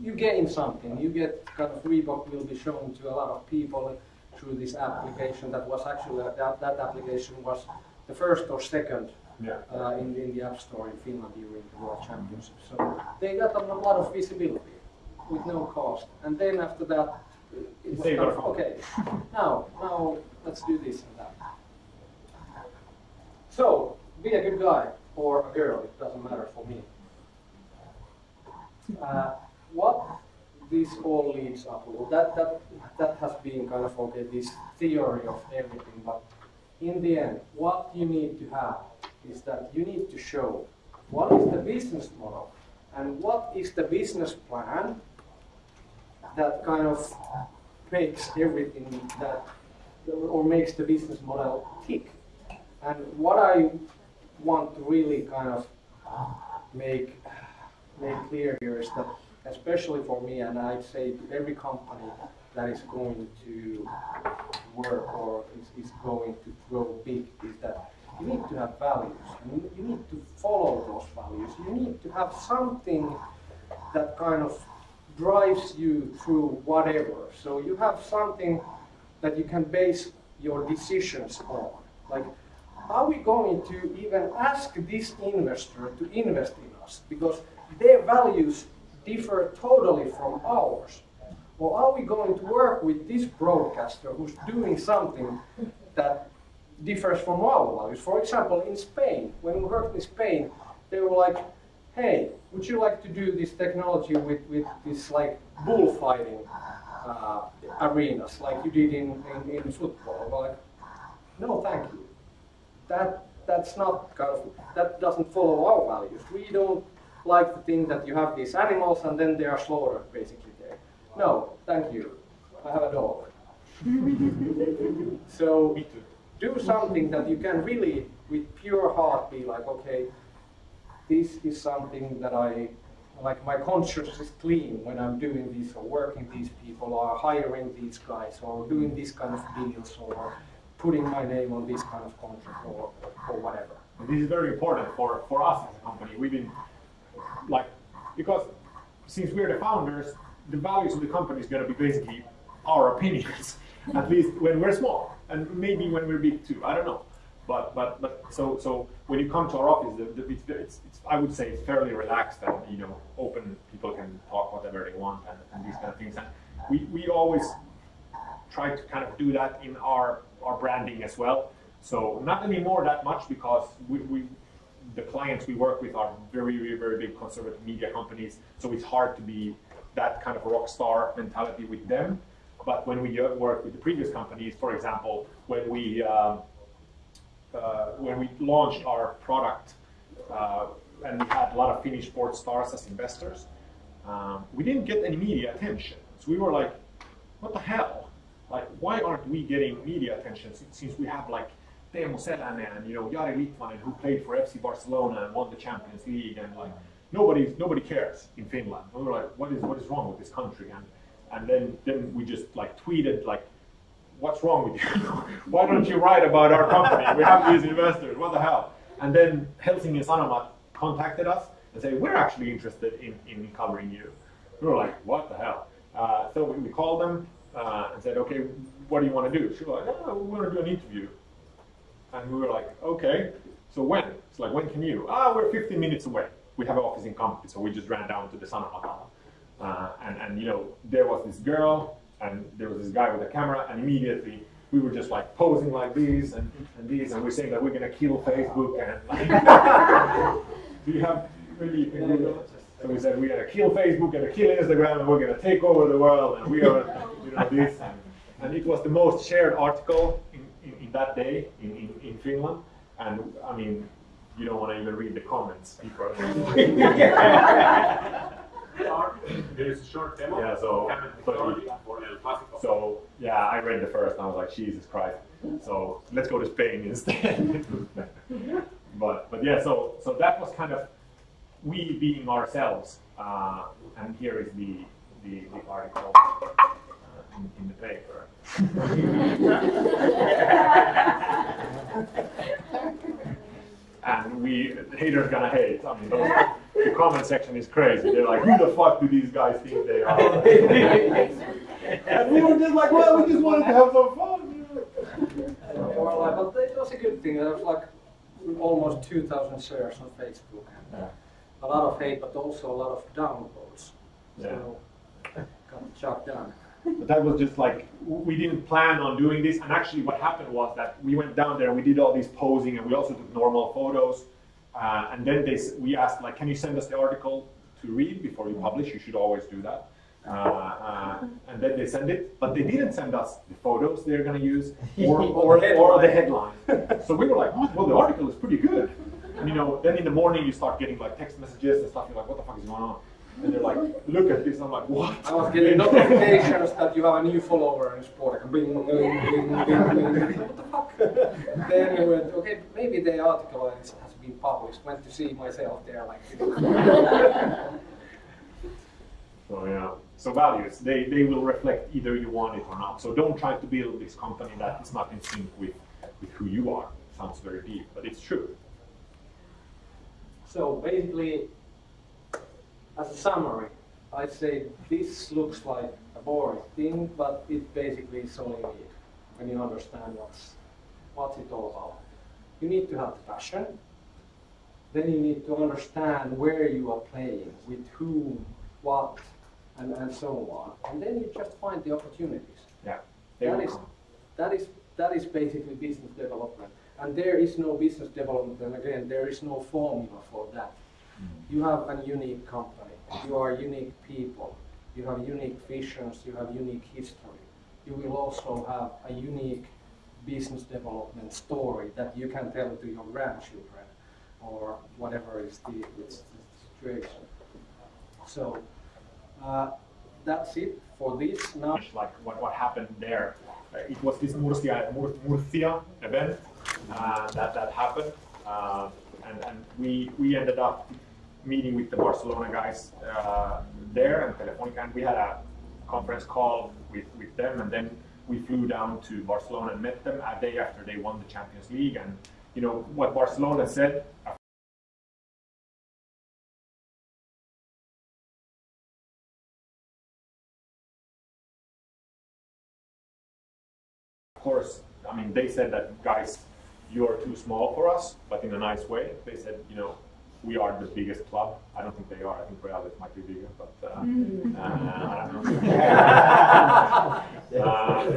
you gain something. You get kind of Reebok will be shown to a lot of people through this application that was actually, that, that application was the first or second Yeah. uh, in, in the App Store in Finland during the World Championship. So they got a lot of visibility with no cost. And then after that, it was kind of, okay, now, now let's do this and that. So, be a good guy or a girl, it doesn't matter for me. Uh, what this all leads up to, that, that, that has been kind of, okay, this theory of everything, but in the end, what you need to have is that you need to show what is the business model and what is the business plan that kind of makes everything that, or makes the business model tick. And what I want to really kind of make, make clear here is that, especially for me, and I'd say to every company that is going to work or is, is going to grow big, is that you need to have values you, you need to follow those values. You need to have something that kind of drives you through whatever. So you have something that you can base your decisions on. Like, are we going to even ask this investor to invest in us? Because their values differ totally from ours. Or are we going to work with this broadcaster who's doing something that differs from our values? For example, in Spain, when we worked in Spain, they were like, hey, would you like to do this technology with, with this like bullfighting uh, arenas like you did in, in, in football? We're like, no, thank you. That, that's not kind of, that doesn't follow our values. We don't like to think that you have these animals and then they are slaughtered basically there. No, thank you. I have a dog. so do something that you can really, with pure heart, be like, okay, this is something that I, like my conscience is clean when I'm doing this or working these people or hiring these guys or doing these kind of deals or putting my name on this kind of contract or, or whatever. And this is very important for, for us as a company. We've been like, because since we're the founders, the values of the company is going to be basically our opinions, at least when we're small. and maybe when we're big too. I don't know. But but but so so when you come to our office, the, the, it's, it's, it's I would say it's fairly relaxed and you know open. People can talk whatever they want and, and these kind of things. And we we always try to kind of do that in our our branding as well. So not anymore that much because we, we the clients we work with are very, very, very big conservative media companies. So it's hard to be that kind of rock star mentality with them. But when we uh, work with the previous companies, for example, when we um, uh, when we launched our product uh, and we had a lot of Finnish sports stars as investors, um, we didn't get any media attention. So we were like, what the hell? Like, why aren't we getting media attention since, since we have like Teemu Selänne and you know Jari Litmanen who played for FC Barcelona and won the Champions League and like nobody nobody cares in Finland. We were like, what is what is wrong with this country? And and then then we just like tweeted like what's wrong with you? Why don't you write about our company? We have these investors, what the hell? And then Helsingin Sanomat contacted us and said, we're actually interested in, in covering you. We were like, what the hell? Uh, so we, we called them uh, and said, okay, what do you want to do? She was like, oh, we want to do an interview. And we were like, okay, so when? It's like, when can you? Ah, we're 15 minutes away. We have an office in Kamppi, so we just ran down to the Sanomat. Uh, and, and, you know, there was this girl and there was this guy with a camera, and immediately we were just like posing like these and, and these, and we're saying that we're gonna kill Facebook and like, do you have really? So we said we're gonna kill Facebook, gonna kill Instagram, and we're gonna take over the world, and we are, know, this. And, and it was the most shared article in, in, in that day in, in, in Finland. And I mean, you don't want to even read the comments. People There is a short demo. Yeah, so- Camera so- technology for El Clasico. So yeah, I read the first and I was like, Jesus Christ. So let's go to Spain instead. but but yeah, so so that was kind of we being ourselves. Uh, and here is the the, the article in, the paper. and we haters gonna hate. I mean, those, the comment section is crazy. They're like, who the fuck do these guys think they are? and we were just like, well, we just wanted to have some fun. know. Or like, but it was a good thing. There was like almost 2,000 shares on Facebook. Yeah. A lot of hate, but also a lot of downvotes. Yeah. So, got shot down. But that was just like we didn't plan on doing this. And actually, what happened was that we went down there and we did all these posing, and we also took normal photos. Uh, and then they we asked like, can you send us the article to read before you publish? You should always do that. Uh, uh, and then they send it, but they didn't send us the photos they're going to use or, or, or the headline. so we were like, well, the article is pretty good. And you know, then in the morning you start getting like text messages and stuff. You're like, what the fuck is going on? And they're like, look at this. I'm like, what? I was getting notifications that you have a new follower in sport. Like, bing, bing, bing, bing. What the fuck? then I went, okay, maybe the article has has been published. Went to see myself there, like. So yeah. So values, they, they will reflect either you want it or not. So don't try to build this company that is not in sync with, with who you are. Sounds very deep, but it's true. So basically, as a summary, I'd say this looks like a boring thing, but it basically is all you need when you understand what's what's it all about. You need to have the passion. Then you need to understand where you are playing, with whom, what, and, and so on. And then you just find the opportunities. Yeah. That is, that is, that is basically business development. And there is no business development, and again, there is no formula for that. You have a unique company, you are unique people, you have unique visions, you have unique history. You will also have a unique business development story that you can tell to your grandchildren or whatever is the, the situation. So, uh, that's it for this. Now, like what, what happened there. Uh, it was this Murcia, Mur, Murcia event uh, that, that happened. Uh, and and we, we ended up meeting with the Barcelona guys uh, there and Telefonica, and we had a conference call with, with them, and then we flew down to Barcelona and met them a day after they won the Champions League. And you know what Barcelona said of course, I mean, they said that guys, you're too small for us, but in a nice way. They said, you know, we are the biggest club. I don't think they are. I think Real might be bigger, but uh, uh, I don't know. uh,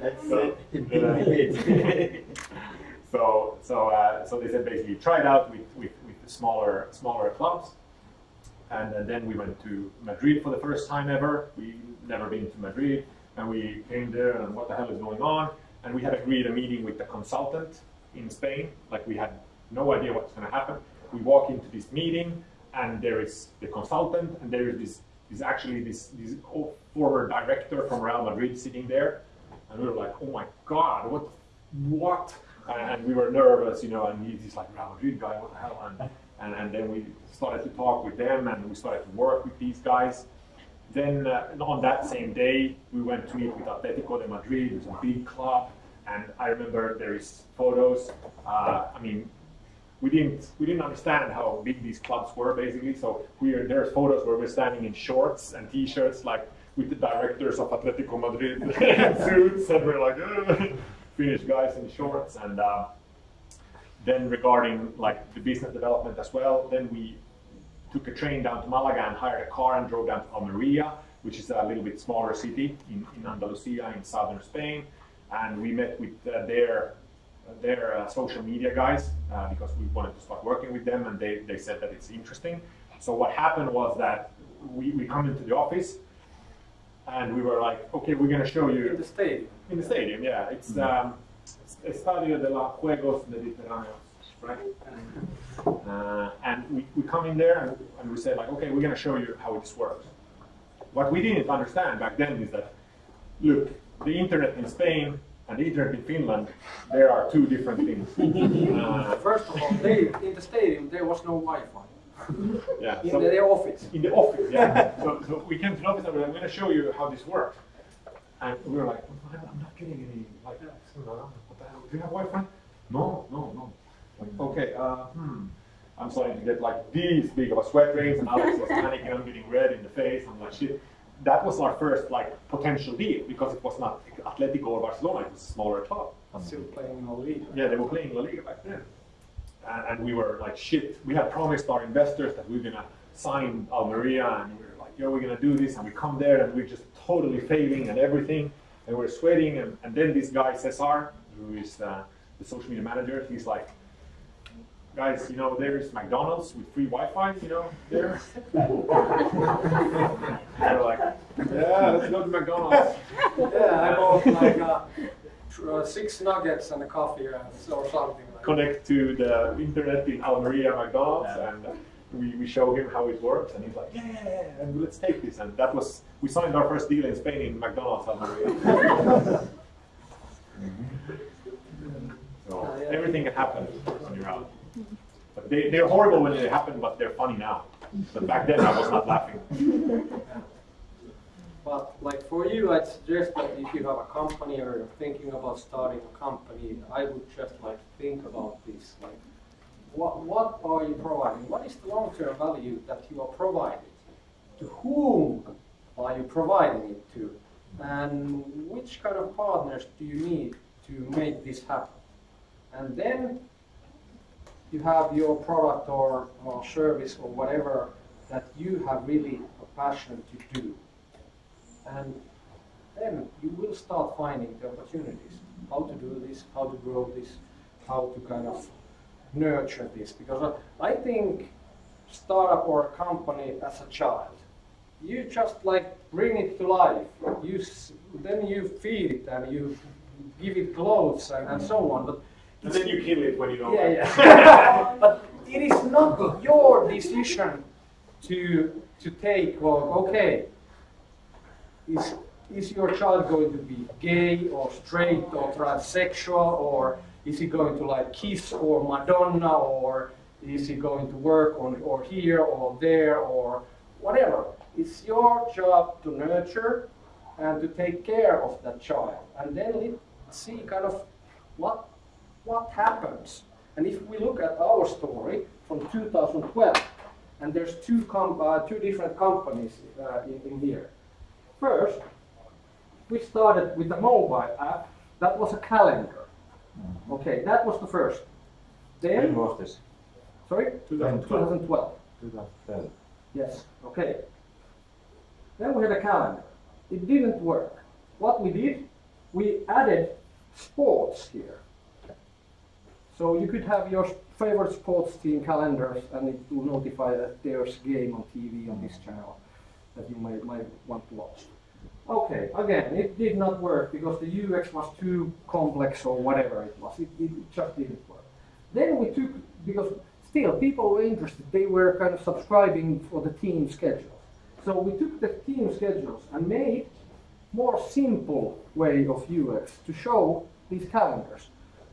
That's So- it. so so uh, so they said basically try it out with, with, with the smaller smaller clubs, and, and then we went to Madrid for the first time ever. We never been to Madrid, and we came there and what the hell is going on? And we had agreed a meeting with the consultant in Spain. Like we had no idea what's going to happen. We walk into this meeting, and there is the consultant, and there is this is actually this this former director from Real Madrid sitting there, and we were like, oh my god, what what? And, we were nervous, you know, and he's like Real Madrid guy, what the hell? And, and and then we started to talk with them, and we started to work with these guys. Then uh, on that same day, we went to meet with Atletico de Madrid. It was a big club, and I remember there is photos. Uh, I mean, we didn't we didn't understand how big these clubs were basically. So we are, there's photos where we're standing in shorts and t-shirts, like with the directors of Atletico Madrid in suits, and we're like Finnish guys in shorts. And uh, then regarding like the business development as well, then we took a train down to Malaga and hired a car and drove down to Almeria, which is a little bit smaller city in, in Andalusia in southern Spain. And we met with uh, their their uh, social media guys uh, because we wanted to start working with them, and they, they said that it's interesting. So what happened was that we, we come into the office, and we were like, okay, we're going to show you In the stadium. in the stadium, yeah. It's um, Estadio de los Juegos Mediterráneos, right? Uh, and we, we come in there and, and we say like, okay, we're gonna show you how this works. What we didn't understand back then is that, look, the internet in Spain and internet in Finland, there are two different things. Uh, First of all, they, in the stadium there was no Wi-Fi. yeah, In so- the, their office. in the office, yeah. so, so we came to the office and we we're like, I'm going to show you how this works. And we were like, "What? I'm not getting any, like, what the hell? Do you have Wi-Fi? No, no, no. Like, okay, uh, hmm. I'm starting to get like these big of a sweat rains and Alex is panicking, I'm getting red in the face. I'm like, shit. That was our first like potential deal because it was not Atletico or Barcelona, it was a smaller club. Still playing in the league. Yeah, they were playing La Liga back then. And, and we were like, shit, we had promised our investors that we are gonna sign Almeria and we were like, yo, we're gonna do this. And we come there and we're just totally failing and everything. And we're sweating. And, and then this guy, Cesar, who is uh, the social media manager, he's like, guys, you know, there's McDonald's with free Wi-Fi, you know, there. and we're like, yeah, let's go to McDonald's. Yeah, I bought like uh, uh, six nuggets and a coffee uh, or something like that. connect to the internet in Almeria McDonald's and we, we show him how it works and he's like, yeah, yeah, yeah, and let's take this. And that was, we signed our first deal in Spain in McDonald's Almeria. so everything can happen when you're out. They, they're horrible when they happen, but they're funny now. But back then I was not laughing. But like for you, I'd suggest that if you have a company or you're thinking about starting a company, I would just like think about this. Like, what what are you providing? What is the long-term value that you are providing? To whom are you providing it to? And which kind of partners do you need to make this happen? And then you have your product or, or service or whatever that you have really a passion to do. And then you will start finding the opportunities. How to do this, how to grow this, how to kind of nurture this. Because I think startup or a company as a child, you just like bring it to life. You then you feed it and you give it clothes and, and so on. But And then you kill it when you don't yeah, like yeah. but it is not your decision to to take. Well, okay, is is your child going to be gay or straight or transsexual or is he going to like Kiss or Madonna or is he going to work on or here or there or whatever? It's your job to nurture and to take care of that child, and then see kind of what what happens. And if we look at our story from 2012, and there's two com- uh, two different companies uh, in, in here. First, we started with a mobile app that was a calendar. Okay, that was the first. When Then, was this? sorry, 2012. 2012. 2012. Yes, okay. Then we had a calendar. It didn't work. What we did, we added sports here. So you could have your favorite sports team calendars and it will notify that there's a game on TV on this channel that you might, might want to watch. Okay, again, it did not work because the UX was too complex or whatever it was. It, it just didn't work. Then we took, because still people were interested, they were kind of subscribing for the team schedules. So we took the team schedules and made more simple way of UX to show these calendars.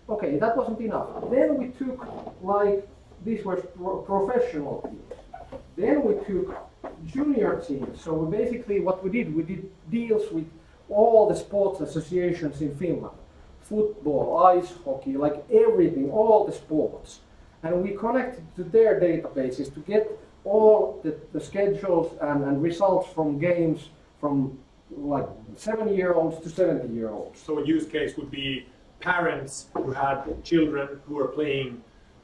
Okay, that wasn't enough. Then we took like these were pro- professional teams. Then we took junior teams. So we basically what we did, we did deals with all the sports associations in Finland. Football, ice hockey, like everything, all the sports. And we connected to their databases to get all the, the schedules and, and results from games from like seven year olds to 70 year olds. So a use case would be parents who had children who were playing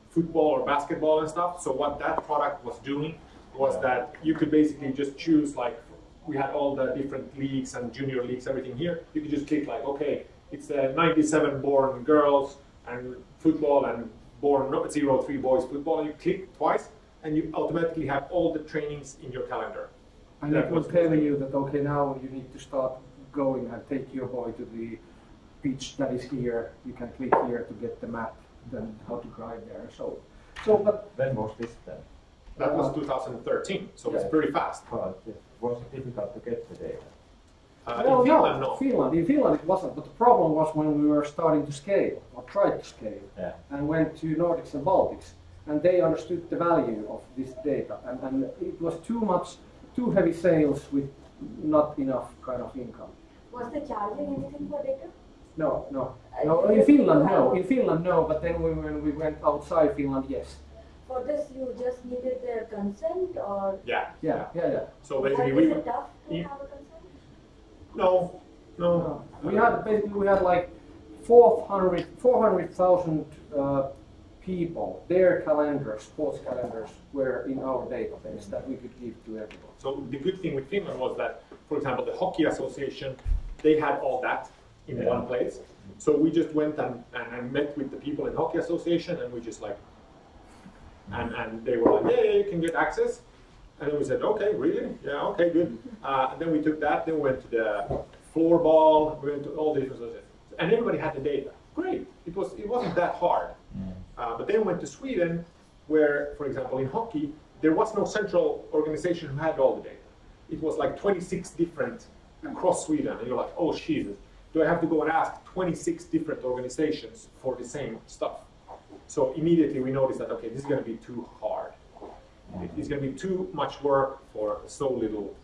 football or basketball and stuff. So what that product was doing was that you could basically just choose like we had all the different leagues and junior leagues, everything here. You could just click like, okay, it's the 97 born girls and football and born no- 03 boys football. You click twice and you automatically have all the trainings in your calendar. And That it was telling you that, okay, now you need to start going and take your boy to the beach that is here. You can click here to get the map, then how to drive there so. So, but When was this then? That was 2013, so it's pretty fast. But it was difficult to get the data. Uh, no, in Finland, no, no. Finland. In Finland it wasn't, but the problem was when we were starting to scale, or tried to scale, Yeah. and went to Nordics and Baltics, and they understood the value of this data, and, and it was too much, too heavy sales with not enough kind of income. Was the charging anything for data? No, no, no. In Finland, no. In Finland, no. But then we, when we went outside Finland, yes. For this, you just needed their consent or? Yeah. Yeah, yeah, yeah. So But basically, is we it tough to you- have a consent? no, no. No. We had basically we had like 400 400,000 uh, people. Their calendars, sports calendars, were in our database that we could give to everyone. So the good thing with Finland was that, for example, the hockey association, they had all that in Yeah. one place. So we just went and, and, and met with the people in hockey association, and we just like, and and they were like, yeah, yeah, you can get access. And then we said, okay, really? Yeah, okay, good. Uh, and then we took that, then we went to the floorball, we went to all these associations. And everybody had the data. Great. It, was, it wasn't that hard. Uh, but then we went to Sweden, where, for example, in hockey, there was no central organization who had all the data. It was like 26 different across Sweden. And you're like, oh, Jesus, do I have to go and ask 26 different organizations for the same stuff? So immediately we noticed that, okay, this is going to be too hard. It's going to be too much work for so little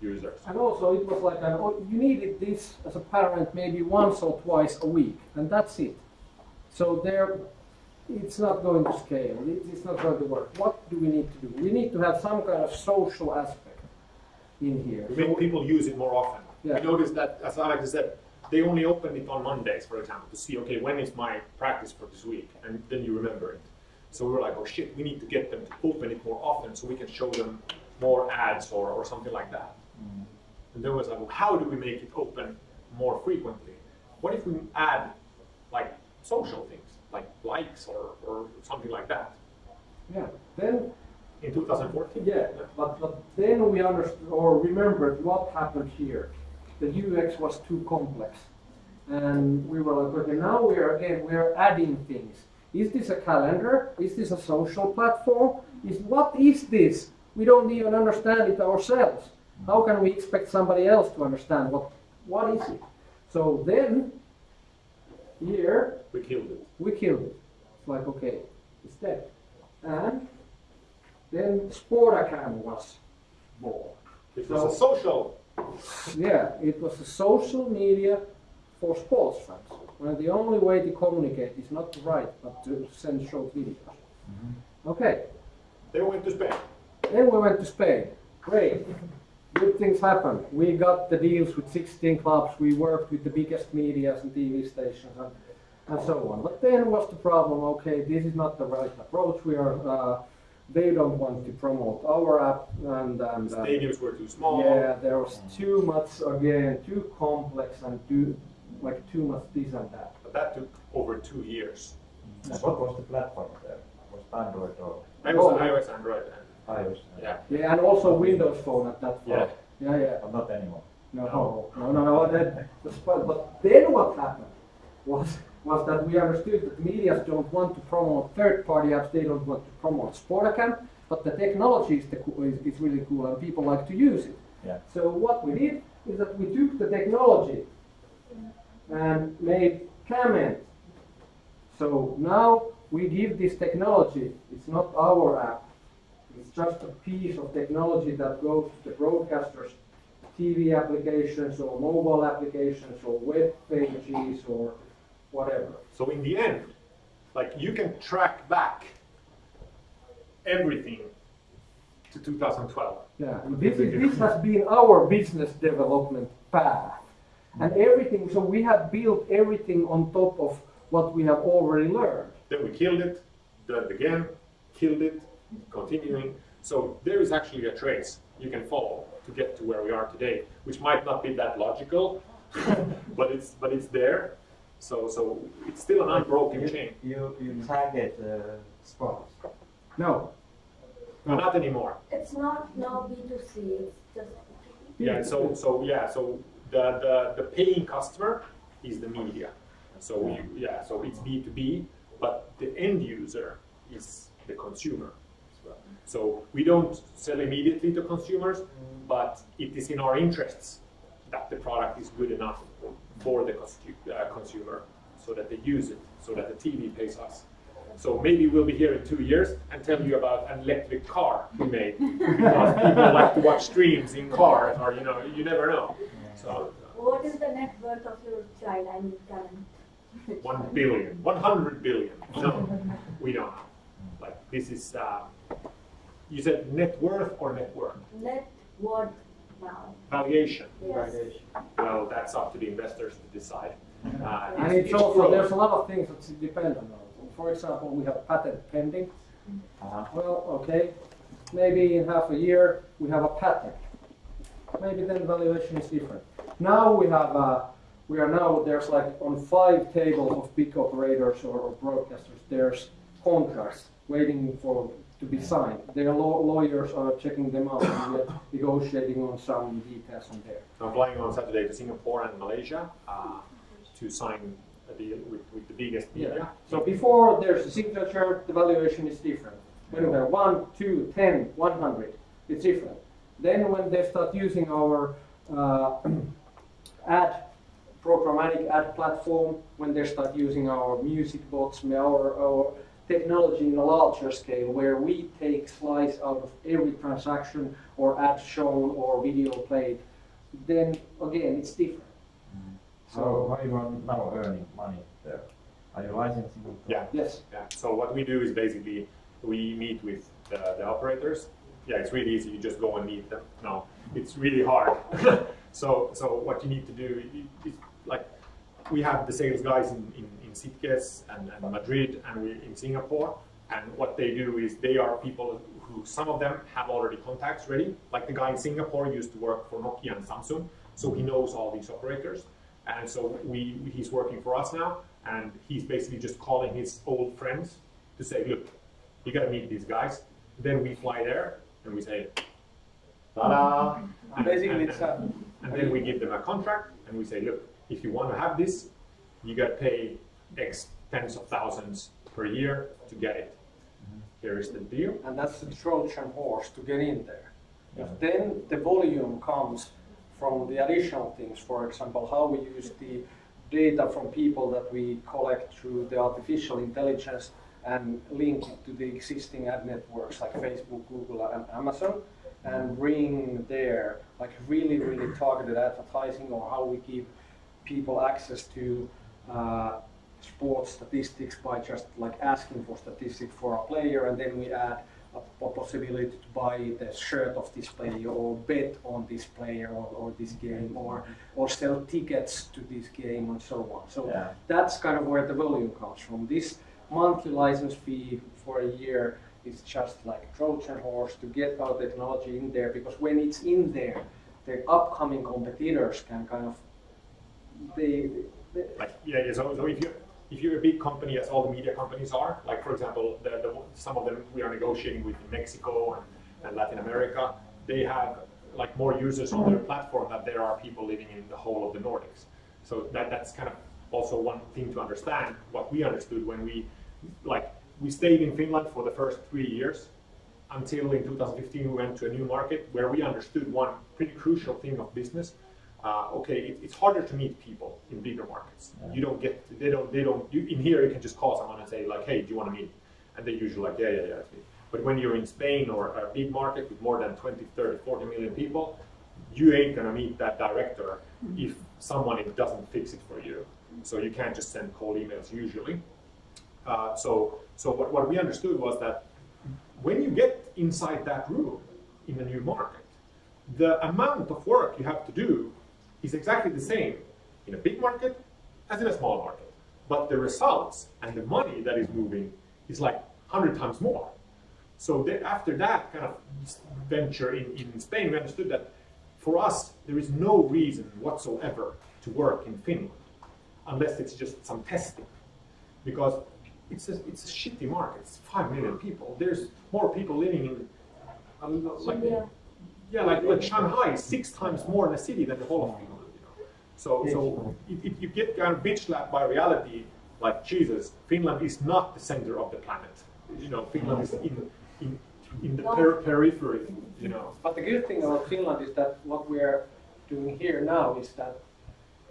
users. And also it was like an, oh, you needed this as a parent maybe once or twice a week, and that's it. So there, it's not going to scale. It's not going to work. What do we need to do? We need to have some kind of social aspect in here. We make people use it more often. Yeah. We noticed that, as Alex said, they only open it on Mondays, for example, to see, okay, when is my practice for this week? And then you remember it. So we were like, oh shit, we need to get them to open it more often so we can show them more ads or, or something like that. Mm. And then was like, well, how do we make it open more frequently? What if we add like social things, like likes or, or something like that? Yeah. Then In 2014? Yeah, but, but then we understood or remembered what happened here. The UX was too complex. And we were like, okay, now we are again, we are adding things. Is this a calendar? Is this a social platform? Is what is this? We don't even understand it ourselves. How can we expect somebody else to understand what what is it? So then here We killed it. we killed it. It's like, okay, it's dead. And then Sportacam was born. It was a social. Yeah, it was a social media for sports fans. Where the only way to communicate is not to write, but to send short videos. Okay, They went to Spain. then we went to Spain. Great. Good things happened. We got the deals with 16 clubs. We worked with the biggest medias and TV stations. And, and so on. But then was the problem, okay, this is not the right approach, we are, uh, they don't want to promote our app and, and. The uh, stadiums were too small. Yeah, there was too much, again, too complex and too, like too much this and that. But that took over two years. And what was the platform there? Was Android or I was Oh. on iOS, Android, and iOS? yeah. Yeah, and also Windows Phone at that Yeah. point. Yeah, yeah. But not anymore. No, no, no, no. That, that's. But then what happened was was that we understood that medias don't want to promote third-party apps. They don't want to promote Sportacam, but the technology is, the, is, is really cool and people like to use it. Yeah. So what we did is that we took the technology and made Cament. So now we give this technology. It's not our app. It's just a piece of technology that goes to the broadcasters TV applications or mobile applications or web pages or whatever. So in the end, like you can track back everything to 2012. Yeah, this, is, this has been our business development path. And mm-hmm. everything, so we have built everything on top of what we have already learned. Then we killed it, done it again, killed it, continuing. So there is actually a trace you can follow to get to where we are today, which might not be that logical, but it's but it's there. So so it's still an unbroken You, chain. you, you target uh, sports. No. No, not anymore. It's not now B2C, it's just. Yeah. So so yeah. So the the, the paying customer is the media. So you, yeah. So it's B two B, but the end user is the consumer. So we don't sell immediately to consumers, but it is in our interests that the product is good enough for the uh, consumer, so that they use it, so that the TV pays us. So maybe we'll be here in two years and tell you about an electric car we made because people like to watch streams in cars, or you know, you never know. So What is the net worth of your child, I mean, One billion, 100 billion. No, we don't. Know. Like this is. Uh, you said net worth or net worth? Net worth now, Valuation. yes. Well, that's up to the investors to decide. Uh, And it's also, there's a lot of things that depend on. it. For example, we have patent pending. Uh-huh. Well, okay, maybe in half a year, we have a patent. Maybe then valuation is different. Now we have, uh, we are now, there's like on five tables of big operators or or broadcasters, there's contracts waiting for, to be signed. Their law- lawyers are checking them out and we're negotiating on some details on there. I'm flying on Saturday to Singapore and Malaysia uh, to sign a deal with, with the biggest media. Yeah. So before there's a signature, the valuation is different. When we have one, two, ten, one hundred, it's different. Then when they start using our uh, ad programmatic ad platform, when they start using our music bots, our, our technology in a larger scale, where we take slice out of every transaction or ad shown or video played, then again it's different. So how you are now earning money there? Are you licensing? it? Yeah. Yes. Yeah. So what we do is basically we meet with the, the operators. Yeah, it's really easy. You just go and meet them. No, it's really hard. so so what you need to do is like we have the sales guys in in, in Sitges and, and Madrid and we in Singapore. And what they do is they are people who some of them have already contacts ready. Like the guy in Singapore used to work for Nokia and Samsung, so he knows all these operators. And so we he's working for us now, and he's basically just calling his old friends to say, look, you gotta meet these guys. Then we fly there and we say, ta-da! And, Basically, and- it's a and then we give them a contract and we say, look, if you want to have this, you got to pay X tens of thousands per year to get it. Here is the deal. and that's the Trojan horse to get in there. Yeah. Then the volume comes from the additional things, for example, how we use the data from people that we collect through the artificial intelligence and link it to the existing ad networks like Facebook, Google, and Amazon, and bring there like really, really targeted advertising or how we give people access to uh, sports statistics by just like asking for statistics for a player, and then we add a, a possibility to buy the shirt of this player or bet on this player or, or this game or or sell tickets to this game and so on. So Yeah. that's kind of where the volume comes from. This monthly license fee for a year is just like Trojan horse to get our technology in there because when it's in there, the upcoming competitors can kind of they, they Like, yeah, yeah, so, so if you, if you're a big company, as all the media companies are, like for example, the, the, some of them we are negotiating with in Mexico and, and Latin America, they have like more users on their platform than there are people living in the whole of the Nordics. So that, that's kind of also one thing to understand, what we understood when we, like, we stayed in Finland for the first three years, until in 2015 we went to a new market where we understood one pretty crucial thing of business. Uh, okay, it, it's harder to meet people in bigger markets. You don't get, they don't, they don't. You, in here, you can just call someone and say like, hey, do you want to meet? And they usually like, yeah, yeah, yeah. It's me. But when you're in Spain or a big market with more than 20, 30, 40 million people, you ain't gonna meet that director if someone doesn't fix it for you. So you can't just send cold emails usually. Uh, so, so what, what we understood was that when you get inside that room in a new market, the amount of work you have to do is exactly the same in a big market as in a small market. But the results and the money that is moving is like 100 times more. So after that kind of venture in, in Spain, we understood that for us, there is no reason whatsoever to work in Finland unless it's just some testing. Because it's a, it's a shitty market. It's 5 million people. There's more people living in, um, like, yeah, like, like Shanghai is six times more in a city than the whole of Finland. So, so you get kind of bitch slapped by reality, like Jesus, Finland is not the center of the planet. You know, Finland is in in, in the per- periphery. You know, But the good thing about Finland is that what we're doing here now is that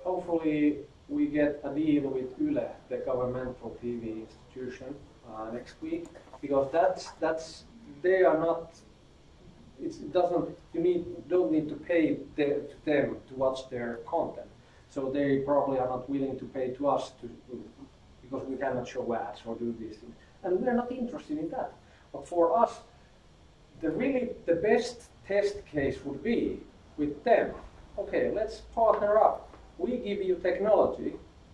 hopefully we get a deal with Yle, the governmental TV institution, uh, next week, because that's that's they are not. It doesn't you need don't need to pay the, them to watch their content, so they probably are not willing to pay to us to because we cannot show ads or do these things, and we're not interested in that. But for us, the really the best test case would be with them. Okay, let's partner up. We give you technology.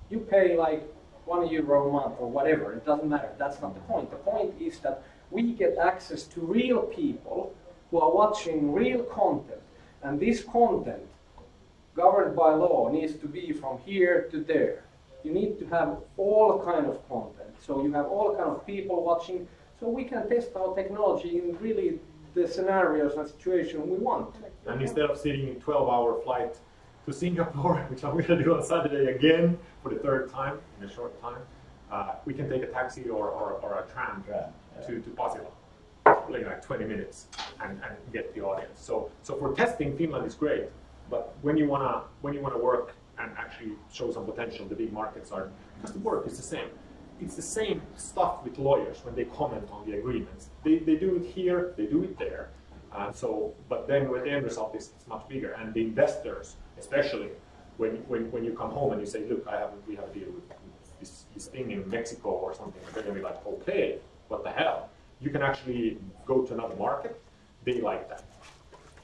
You pay like one euro a month or whatever. It doesn't matter. That's not the point. The point is that we get access to real people who are watching real content, and this content, governed by law, needs to be from here to there. You need to have all kind of content. So you have all kind of people watching so we can test our technology in really the scenarios and situation we want. and instead of sitting in 12-hour flight to Singapore, which I'm going to do on Saturday again for the third time in a short time, uh, we can take a taxi or, or, or a tram Yeah, yeah. to to Pasila, like, like 20 minutes, and, and get the audience. So so for testing, Finland is great, but when you wanna when you wanna work and actually show some potential, the big markets are because the work is the same. It's the same stuff with lawyers when they comment on the agreements. They, they do it here, they do it there. Uh, so, but then the end result is it's much bigger, and the investors, especially when, when, when you come home and you say, look, I have we have a deal with this, this thing in Mexico or something, they're gonna be like, okay, what the hell? You can actually go to another market. They like that.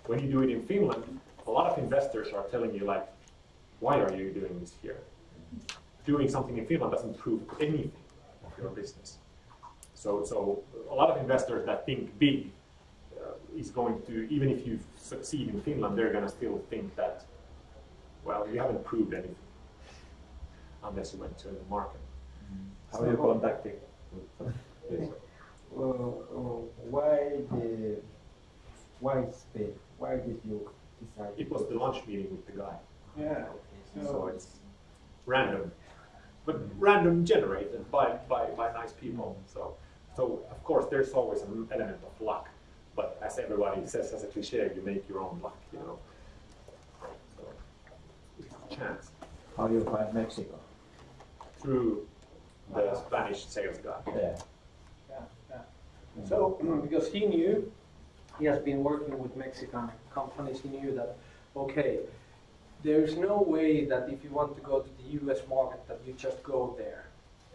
When you do it in Finland, a lot of investors are telling you like, why are you doing this here? Doing something in Finland doesn't prove anything of your business. So, so a lot of investors that think big uh, is going to, even if you succeed in Finland, they're going to still think that, well, you haven't proved anything unless you went to the market. How are you contacting? this? Uh, uh, why the why Spain? Why did you decide? It was the lunch meeting with the guy, Yeah. so it's random, but random generated by, by, by nice people. Mm. So, so of course there's always an element of luck, but as everybody says as a cliche, you make your own luck, you know. So, it's a chance How do you find Mexico? through the Spanish sales guy. Yeah. Yeah, yeah. So, because he knew, he has been working with Mexican companies, he knew that, okay, there's no way that if you want to go to the US market that you just go there.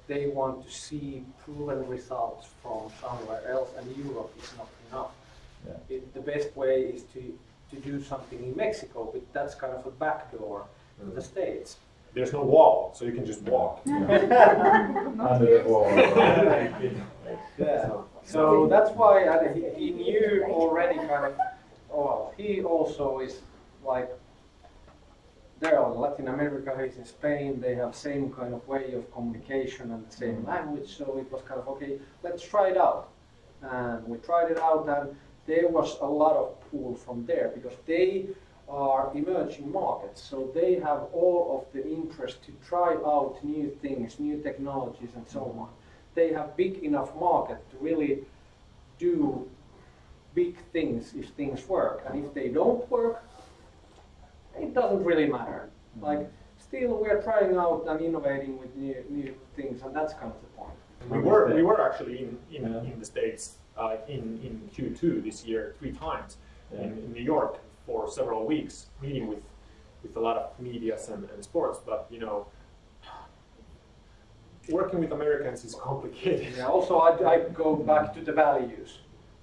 they want to see proven results from somewhere else, and Europe is not enough. Yeah. It, the best way is to, to do something in Mexico, but that's kind of a backdoor to the mm-hmm. States. There's no wall, so you can just walk. Under the wall. Yeah. So that's why he, he knew already kind of, oh, well, he also is like, there in Latin America, he's in Spain, they have same kind of way of communication and the same language, so it was kind of, okay, let's try it out. And we tried it out and there was a lot of pull from there because they are emerging markets, so they have all of the interest to try out new things, new technologies and so on they have big enough market to really do big things if things work. And if they don't work, it doesn't really matter. Like, still we're trying out and innovating with new, new things, and that's kind of the point. We were we were actually in in, in the states uh, in in Q2 this year three times Yeah. in, in New York for several weeks, meeting with with a lot of medias and, and sports. But you know, working with Americans is complicated. Yeah, also, I, I go back to the values.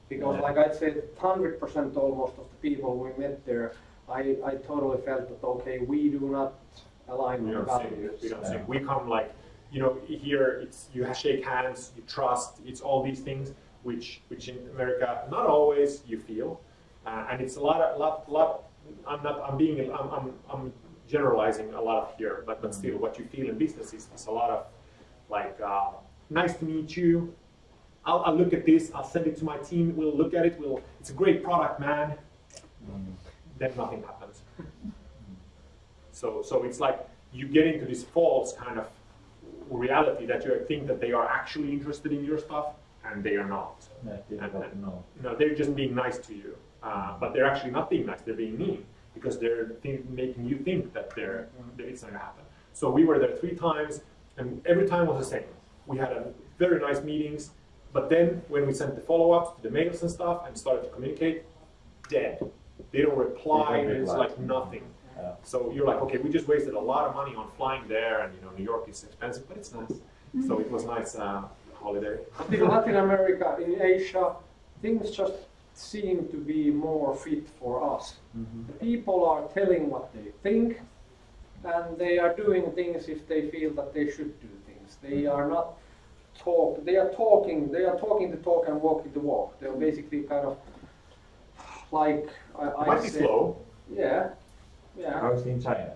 Because, Yeah. like I said, 100% almost of the people we met there, I, I totally felt that, okay, we do not align We with don't the sing. values. We don't Yeah. We come like, you know, here it's you shake hands, you trust. It's all these things which which in America not always you feel, uh, and it's a lot of lot lot. I'm not. I'm being. I'm. I'm, I'm generalizing a lot of here, but but still, what you feel in business is, is a lot of like uh, nice to meet you. I'll, I'll look at this. I'll send it to my team. We'll look at it. We'll. It's a great product, man. Then nothing happens. So, so it's like you get into this false kind of reality that you think that they are actually interested in your stuff, and they are not. Yeah, difficult to know. No, they're just being nice to you, uh, but they're actually not being nice. They're being mean because they're making you think that they're that it's not gonna happen. So we were there three times, and every time was the same. We had a very nice meetings, but then when we sent the follow-ups to the mails and stuff and started to communicate, dead. They don't reply. They don't It's like nothing. Yeah. So you're like, okay, we just wasted a lot of money on flying there, and you know, New York is expensive, but it's nice. So it was nice uh, holiday. In Latin America, in Asia, things just seem to be more fit for us. The people are telling what they think, and they are doing things if they feel that they should do things. They mm-hmm. are not talk. They are talking. They are talking the talk and walking the walk. They're basically kind of like I, I Might be slow. Yeah, yeah. How is it in China?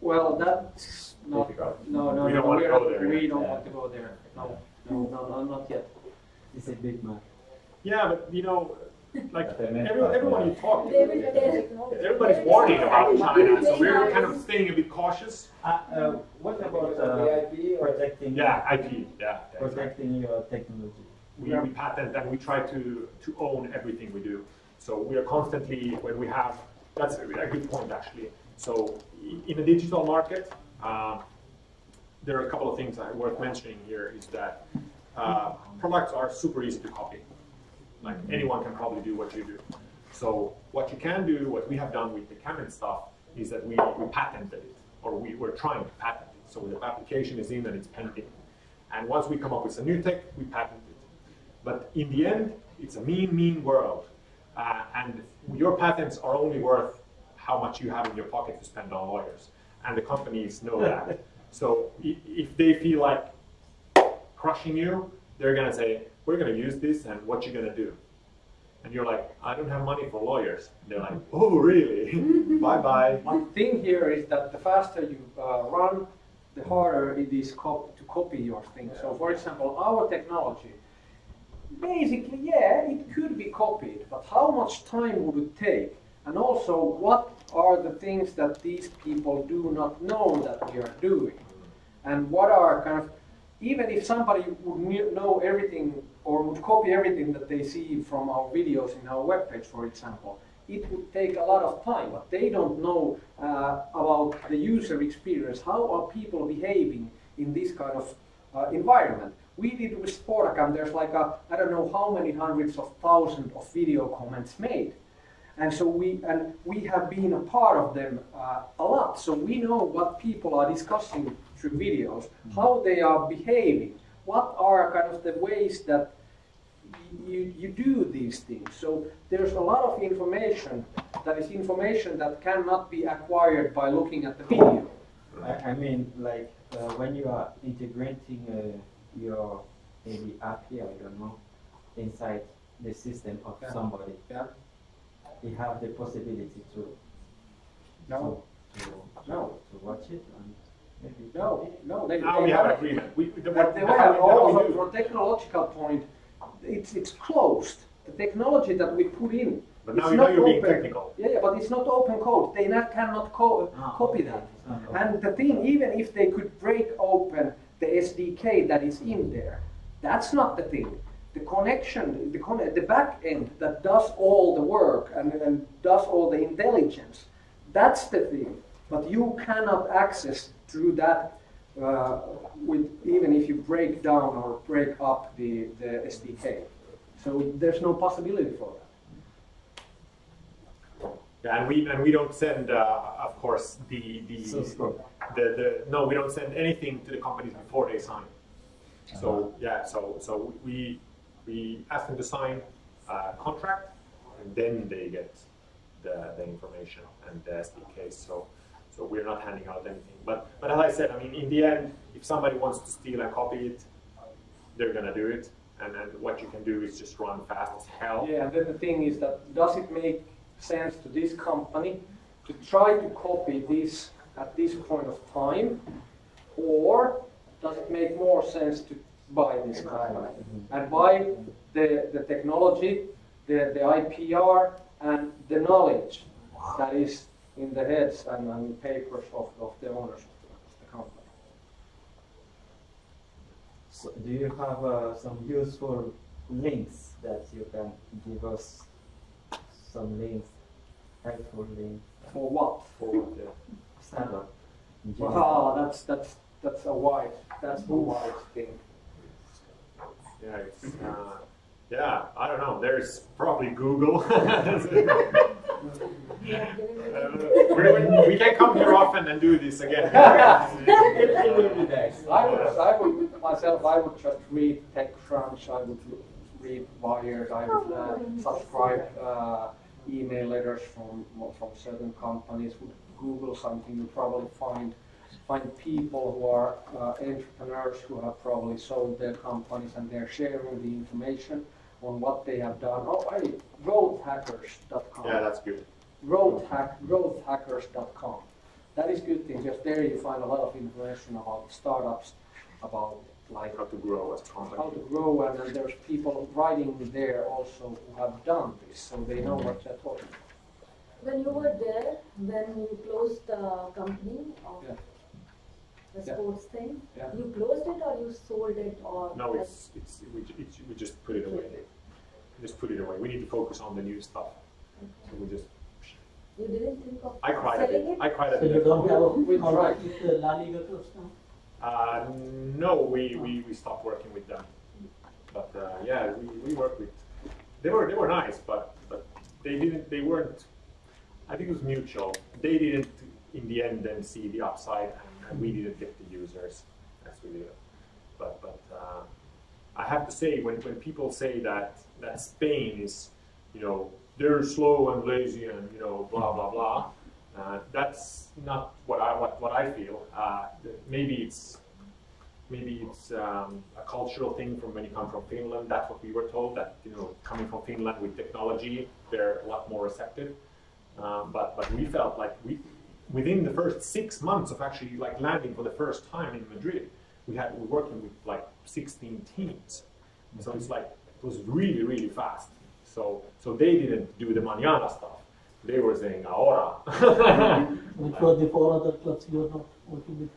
Well, that's not. Difficult. No, no, We no. don't wanna we're go not- there We don't Yeah. want to go there. No, no, no, no not yet. It's a big man. Yeah, but you know, like But they meant everyone, that, everyone you talk to, They will tell. everybody's worried about China, so we're kind of staying a bit cautious. Uh, uh, what about Uh, uh, Protecting. Yeah, IP. Yeah, yeah, protecting your technology? we, we patent and we try to, to own everything we do. So we are constantly, when we have, that's a, a good point actually. So in a digital market, uh, there are a couple of things that are worth mentioning here is that uh, products are super easy to copy. Like anyone can probably do what you do. So what you can do, what we have done with the Canon stuff, is that we, we patented it, or we, we're trying to patent it. So the application is in and it's pending. And once we come up with a new tech, we patent it. But in the end, it's a mean, mean world. Uh, and your patents are only worth how much you have in your pocket to spend on lawyers. And the companies know that. so if they feel like crushing you, they're going to say, we're going to use this and what you're going to do? And you're like, I don't have money for lawyers. And they're like, oh, really? Bye-bye. One thing here is that the faster you uh, run, the harder it is cop- to copy your thing. So, for example, our technology, basically, yeah, it could be copied, but how much time would it take? And also, what are the things that these people do not know that we are doing? And what are kind of, even if somebody would know everything or would copy everything that they see from our videos in our webpage, for example, it would take a lot of time, but they don't know uh, about the user experience. How are people behaving in this kind of uh, environment? We did with Sportacam, there's like a, I don't know how many hundreds of thousands of video comments made. And so we, and we have been a part of them uh, a lot, so we know what people are discussing through videos, how they are behaving, what are kind of the ways that you, you do these things. So there's a lot of information that is information that cannot be acquired by looking at the video. I, I mean, like uh, when you are integrating uh, your maybe app here, I don't know, inside the system of Yeah. somebody, Yeah. you have the possibility to No, to, to, No. to watch it and no, no. They, Now they we have an have- agreement. We, the, But the the- way we- how we also do- from technological point, it's it's closed. The technology that we put in. But it's now you know not you're being open. technical. Yeah, yeah, but it's not open code. They not, cannot co- Ah, copy that. It's not open. And the thing, even if they could break open the SDK that is in there, that's not the thing. The connection, the, con- the back end that does all the work and, and does all the intelligence, that's the thing. But you cannot access through that uh, with even if you break down or break up the, the SDK. So there's no possibility for that. Yeah, and we and we don't send, uh, of course, the the, Source code. the the no, we don't send anything to the companies before they sign. So yeah, so so we we ask them to sign a contract, and then they get the, the information and the SDK. So so we're not handing out anything. But but as I said, I mean, in the end, if somebody wants to steal and copy it, they're gonna do it. And then what you can do is just run fast as hell. Yeah, and then the thing is that does it make sense to this company to try to copy this at this point of time, or does it make more sense to buy this company and buy the, the technology, the, the IPR, and the knowledge that is in the heads and, and papers of, of the owners of the, company? So do you have uh, some useful links that you can give us? Some links, helpful links, For what? For what, yeah. stand up. in. Wow, that's that's that's a wide that's a wide thing. Yeah, it's, uh, yeah, I don't know. There's probably Google. Uh, we, can't come here often and do this again. It will be. I would, I would myself, I would just read TechCrunch, I would read Wired, I would uh, subscribe uh, email letters from from certain companies. Would Google something, you probably find find people who are uh, entrepreneurs who have probably sold their companies and they're sharing the information on what they have done. Oh, I growthhackers.com yeah, that's good. growth hack, growthhackers.com. That is good thing, because there you find a lot of information about startups, about like How to grow as a how to grow, and then there's people writing there also who have done this, so they know what they're talking about. When you were there, when you closed the company of Yeah. The Yeah. sports thing, Yeah. you closed it or you sold it or? No, it's, it's, we, it's, we just put it away. Just put it away. We need to focus on the new stuff. So we just, You didn't think of I cried a bit. it? I cried a So you don't have a We contract tried. with the La Liga clubs now? Uh, no, we, we, we stopped working with them. But uh, yeah, we, we worked with. They were they were nice, but but they didn't. They weren't. I think it was mutual. They didn't in the end then see the upside, and, and we get the users as we did. But but uh, I have to say when, when people say that that Spain is, you know, they're slow and lazy and you know blah blah blah. Uh, that's not what I what, what I feel. Uh, maybe it's maybe it's um, a cultural thing from when you come from Finland. That's what we were told that you know coming from Finland with technology, they're a lot more receptive. Um, but but we felt like we within the first six months of actually like landing for the first time in Madrid, we had we were working with like 16 teams. So it's like it was really really fast. So so they didn't do the mañana stuff. They were saying ahora. Which were the four other clubs you are not working with?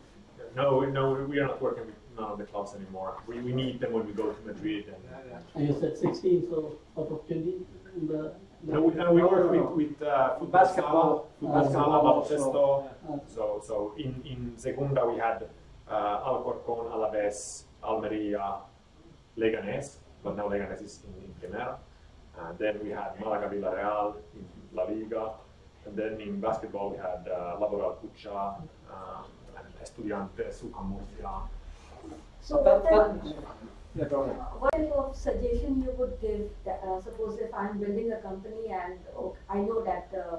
no, no, we are not working with none of the clubs anymore. We, we need them when we go to Madrid. And, And you said 16, so out of 20 in the. No, we, no, we No, work no, with, with uh, football Basketball, football basketball sala. Uh, So, so in, in Segunda we had uh, Alcorcon, Alaves, Almeria, Leganés, but now Leganés is in, in Primera. And then we had Malaga Villarreal in La Liga. And then in basketball we had uh, Laboral Kutxa uh, and student sukamus ja So But that, that, yeah, go ahead. what type of suggestion you would give, that, uh, suppose if I'm building a company and oh, I know that, uh,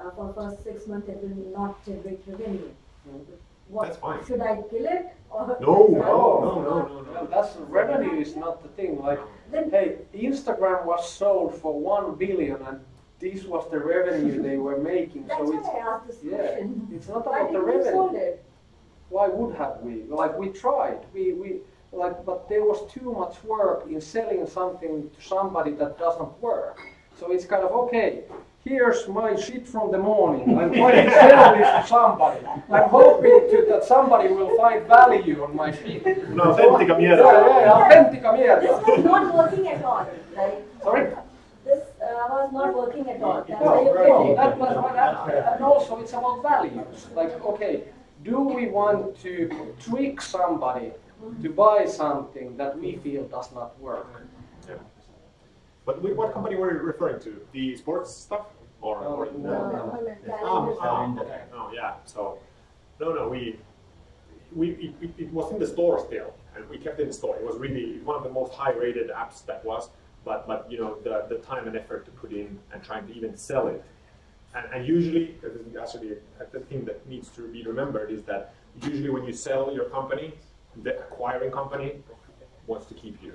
uh, for first six months it will not generate revenue. Mm. What, That's fine. should I kill it or? No, No, no, no, no, no. That's revenue is not the thing. Like, Then hey, Instagram was sold for one billion, and this was the revenue they were making. That's So why it's I asked this yeah, question. it's not Why about the revenue. sold it? Why would have we? Like we tried. We we like, but there was too much work in selling something to somebody that doesn't work. So it's kind of okay. Here's my shit from the morning. I'm trying to sell this to somebody. I'm hoping to, that somebody will find value on my shit. No, authentica Yeah, mierda. yeah, authentica mierda. This was not working at all, right? Sorry? This uh, was not working at all. That's No, why you no, that was, that, and also it's about values. Like, okay, do we want to trick somebody to buy something that we feel does not work? Yeah. But what company were you referring to? The sports stuff? Or, Oh, or no, Uh, Um, calendar. um, okay. Oh, yeah. So, no, no, we, we, it, it, it was in the store still, and we kept it in the store. It was really one of the most high-rated apps that was. But, but you know, the, the time and effort to put in and trying to even sell it, and, and usually, actually the thing that needs to be remembered is that usually when you sell your company, the acquiring company wants to keep you.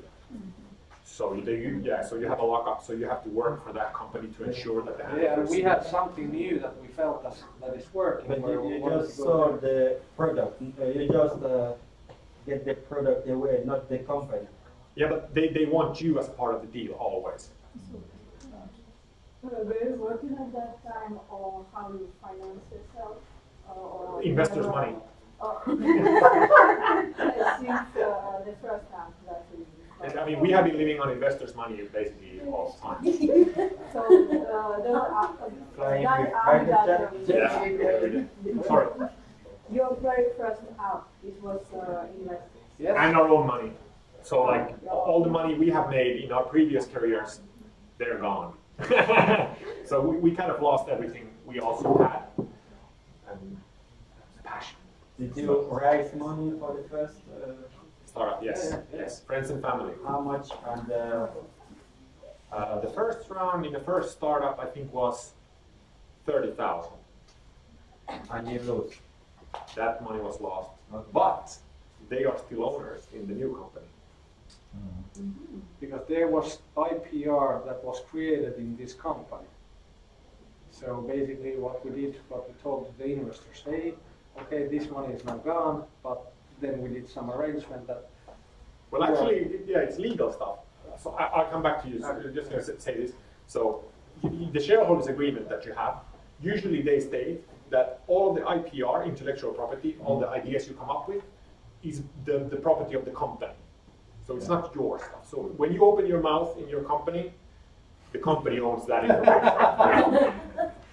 So you, you yeah, so you have a lockup, so you have to work for that company to ensure that the Yeah, and we handlers- had something new that we felt that, that is working. But you, you just saw there. the product, uh, you just uh, get the product away, not the company. Yeah, but they, they want you as part of the deal always. Were you working at that time or how you finance yourself? uh, or- Investors' money. Uh, Since uh, the first time. And, I mean, we have been living on investors' money basically all the time. So, uh, the, uh, Flying with private that, um, Yeah. Sorry. Your very first app, it was uh, invested. Yes. And our own money. So like all the money we have made in our previous careers, they're gone. so we, we kind of lost everything we also had. And passion. Did you raise money for the first? Uh, Startup, yes, yes. Friends and family. how much? And uh, Uh, the first round in the first startup, I think, was 30,000. and you lose. That money was lost. Okay. But they are still owners in the new company. Because there was IPR that was created in this company. So basically what we did, what we told the investors, hey, okay, this money is now gone, but then we did some arrangement that, Well, actually, yeah, it's legal stuff. So I, I'll come back to you. So I'm just going to say this. So the shareholders agreement that you have, usually they state that all the IPR, intellectual property, all the ideas you come up with, is the, the property of the company. So it's not your stuff. So when you open your mouth in your company, the company owns that information.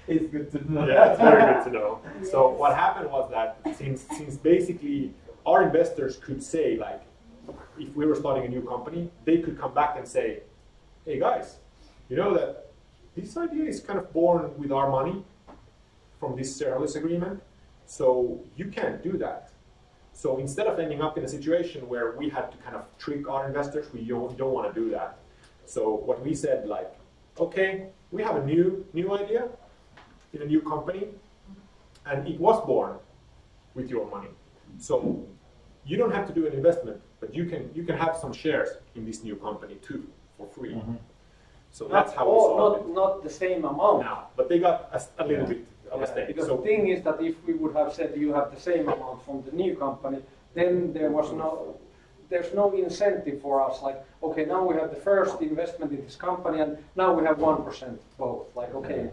It's good to know. Yeah, it's very good to know. So what happened was that since since basically our investors could say like, if we were starting a new company, they could come back and say, hey guys, you know that this idea is kind of born with our money from this shareholders agreement, so you can't do that. So instead of ending up in a situation where we had to kind of trick our investors, we don't, don't want to do that. So what we said like, okay, we have a new new idea in a new company, and it was born with your money. So you don't have to do an investment, but you can you can have some shares in this new company too for free. Mm-hmm. So that's not, how we all, solved not, not the same amount. it now. But they got a little bit of a Yeah, stake. Because So the thing is that if we would have said you have the same amount from the new company, then there was no, there's no incentive for us, like, okay, now we have the first investment in this company and now we have one percent both, like, okay,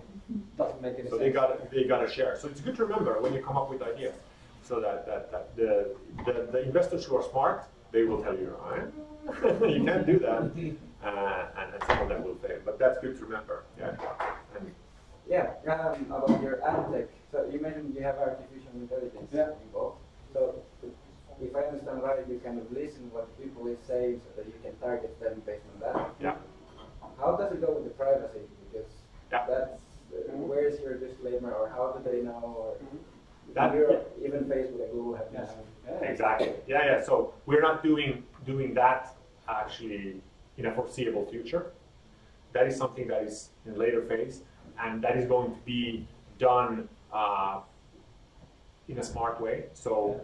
doesn't make any So sense. they got they got a share. So it's good to remember when you come up with ideas, so that that, that the, the the investors who are smart, they will tell you, "Ah, you can't do that, uh, and, and some of them will fail. But that's good to remember. Yeah. And Yeah, um, about your ad tech. So you mentioned you have artificial intelligence Yeah. involved. So if I understand right, you kind of listen what people is saying so that you can target them based on that. yeah. How does it go with the privacy? Because Yeah. that's where is your disclaimer, or how do they know? Or That- Europe, even Facebook and Google have Yes. Yeah. Exactly. Yeah, yeah. So we're not doing doing that actually in a foreseeable future. That is something that is in a later phase, and that is going to be done uh, in a smart way. So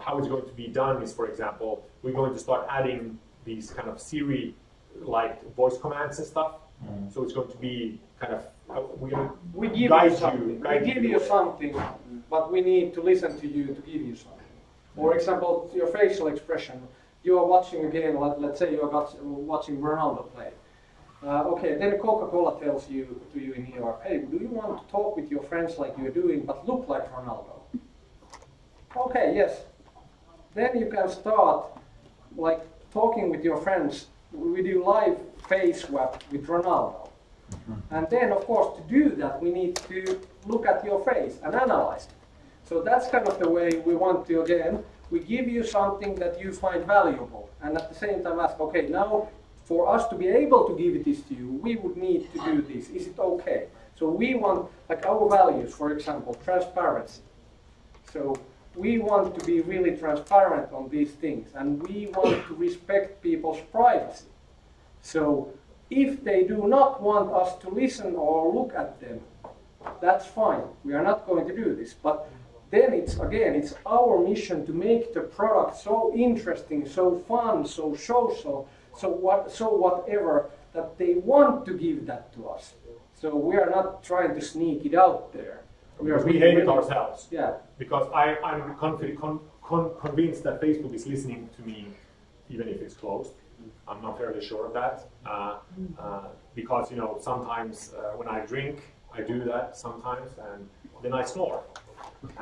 how it's going to be done is, for example, we're going to start adding these kind of Siri-like voice commands and stuff. So it's going to be kind of to We give you something. guide we give you something, but we need to listen to you to give you something. For example, your facial expression. You are watching a game. Let, let's say you are got- watching Ronaldo play. Uh, okay, then Coca-Cola tells you to you in York, hey, do you want to talk with your friends like you're doing, but look like Ronaldo? Okay, yes. Then you can start like talking with your friends. We do live face swap with Ronaldo. Mm-hmm. And then, of course, to do that, we need to look at your face and analyze it. So that's kind of the way we want to, again, we give you something that you find valuable. And at the same time ask, okay, now for us to be able to give this to you, we would need to do this. Is it okay? So we want, like our values, for example, transparency. So we want to be really transparent on these things and we want to respect people's privacy. So if they do not want us to listen or look at them, that's fine. We are not going to do this. But then it's again, it's our mission to make the product so interesting, so fun, so social, so what, so whatever that they want to give that to us. So we are not trying to sneak it out there. Because we hate it ourselves. Yeah. Because I, I'm confident, con, con, convinced that Facebook is listening to me, even if it's closed. I'm not fairly sure of that. Uh, uh, because, you know, sometimes uh, when I drink, I do that sometimes, and then I snore.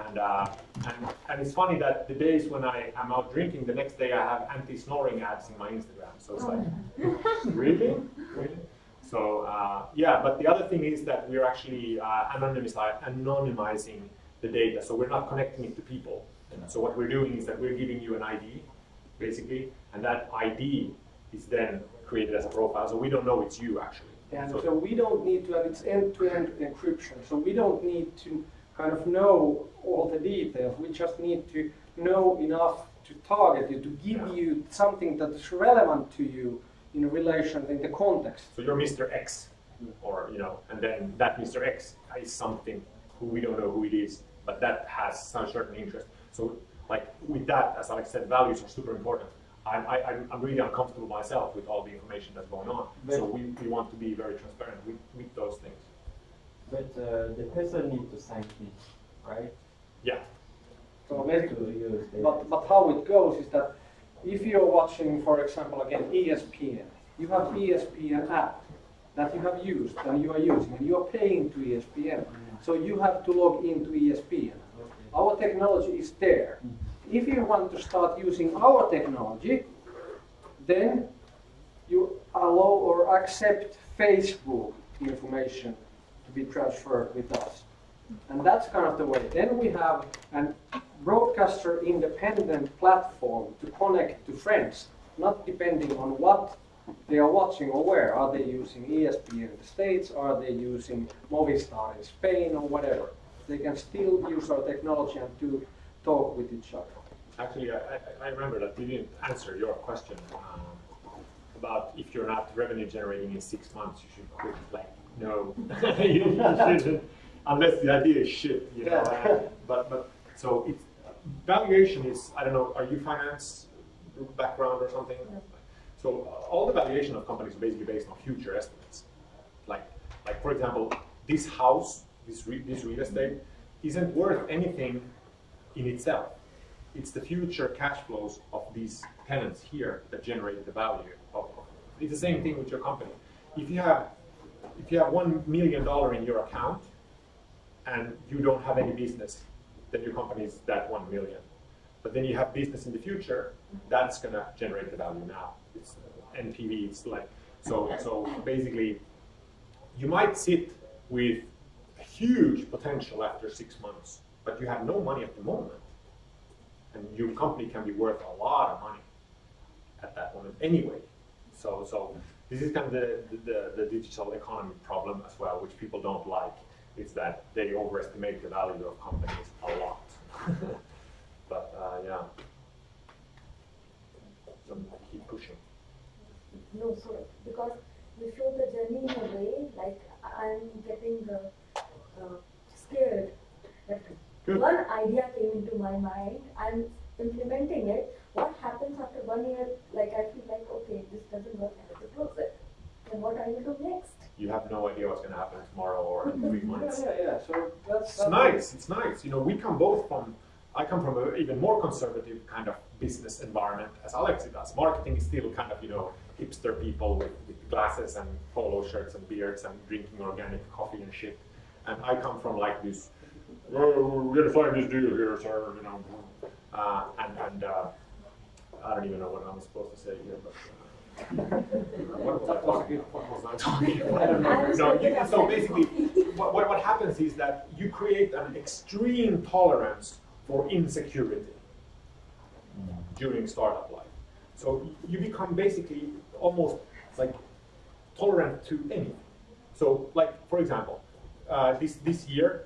And, uh, and, and it's funny that the days when I am out drinking, the next day I have anti-snoring ads in my Instagram. So it's like, really? Really? So uh, yeah, but the other thing is that we're actually uh, anonymizi- anonymizing the data, so we're not connecting it to people. So what we're doing is that we're giving you an ID, basically, and that ID is then created as a profile, so we don't know it's you actually. And So- so we don't need to have its end-to-end encryption. So we don't need to kind of know all the details. We just need to know enough to target you, to give you something that is relevant to you in relation, in the context. So you're Mr. X, or you know, and then that Mr. X is something who we don't know who it is, but that has some certain interest. So like with that, as Alex said, values are super important. I'm, I, I'm- I'm really uncomfortable myself with all the information that's going on. So we, we want to be very transparent with, with those things. But uh, the person needs to sign in, right? Yeah. So basically, but, but how it goes is that if you're watching, for example, again, ESPN, you have ESPN app that you have used and you are using and you are paying to ESPN. So you have to log into ESPN. Our technology is there. If you want to start using our technology, then you allow or accept Facebook information to be transferred with us. And that's kind of the way. Then we have an broadcaster independent platform to connect to friends, not depending on what they are watching or where. Are they using ESPN in the States? Are they using Movistar in Spain or whatever? They can still use our technology and to talk with each other. Actually, I, I- I remember that you didn't answer your question um, about if you're not revenue generating in six months, you should quit. Like, no, you shouldn't, unless the idea is shit, you know. Yeah. uh, But, but, so it's, valuation is, I don't know, are you finance background or something? Yeah. So uh, all the valuation of companies are basically based on future estimates. Like, like for example, this house, this, re- this real estate, isn't worth anything in itself. It's the future cash flows of these tenants here that generate the value of. of- It's the same thing with your company. If you have, if you have one million dollar in your account, and you don't have any business, then your company is that one million. But then you have business in the future, that's gonna generate the value now. It's NPV, it's like, so, so basically, you might sit with huge potential after six months, but you have no money at the moment. And your company can be worth a lot of money at that moment anyway. So, so this is kind of the, the, the digital economy problem as well, which people don't like. It's that they overestimate the value of companies a lot. but uh, yeah, so keep pushing. No, so because you show the journey in a way, like I'm getting uh, uh, scared that. One idea came into my mind, I'm implementing it. What happens after one year? Like I feel like okay, this doesn't work, I have to close it. Then what I will do next? You have no idea what's going to happen tomorrow or in three Yeah, months. yeah, yeah, so that's. It's nice. It's nice. You know, we come both from. I come from an even more conservative kind of business environment as Alexi does. Marketing is still kind of you know hipster people with, with glasses and polo shirts and beards and drinking organic coffee and shit. And I come from like this. Oh, we're gonna find this deal here, sir. You know, uh, and and uh, I don't even know what I'm supposed to say here, but. Uh, what was I talking? What was I talking about? I don't know. No, you, so basically, what, what, what happens is that you create an extreme tolerance for insecurity during startup life. So you become basically almost like tolerant to anything. So, like for example, uh, this this year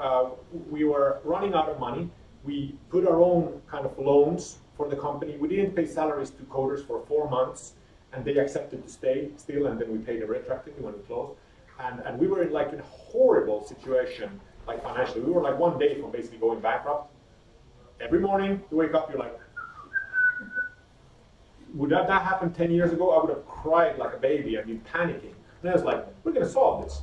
uh, we were running out of money. We put our own kind of loans for the company. We didn't pay salaries to coders for four months, and they accepted to stay still, and then we paid them retroactively when we closed. And, and we were in like a horrible situation, like financially. We were like one day from basically going bankrupt. Every morning you wake up, you're like, would that, that happen 10 years ago? I would have cried like a baby and been panicking. And I was like, we're going to solve this.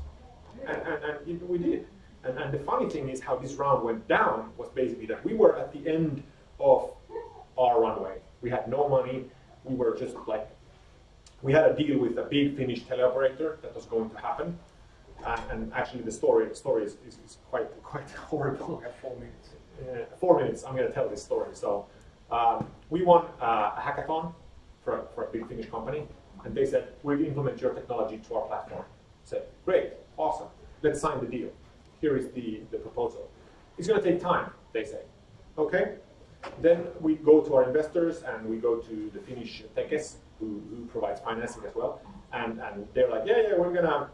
And, and, and we did. And, and the funny thing is how this round went down was basically that we were at the end of our runway. We had no money. We were just like, we had a deal with a big Finnish teleoperator that was going to happen. And, and actually the story, story is, is, is quite, quite horrible. four minutes. Uh, four minutes, I'm going to tell this story. So um, we won uh, a hackathon for, for a big Finnish company, and they said, we'll implement your technology to our platform. I said, great, awesome, let's sign the deal. Here is the, the proposal. It's going to take time, they say. Okay? Then we go to our investors and we go to the Finnish Tekes, who, who provides financing as well. And, and they're like, yeah, yeah, we're gonna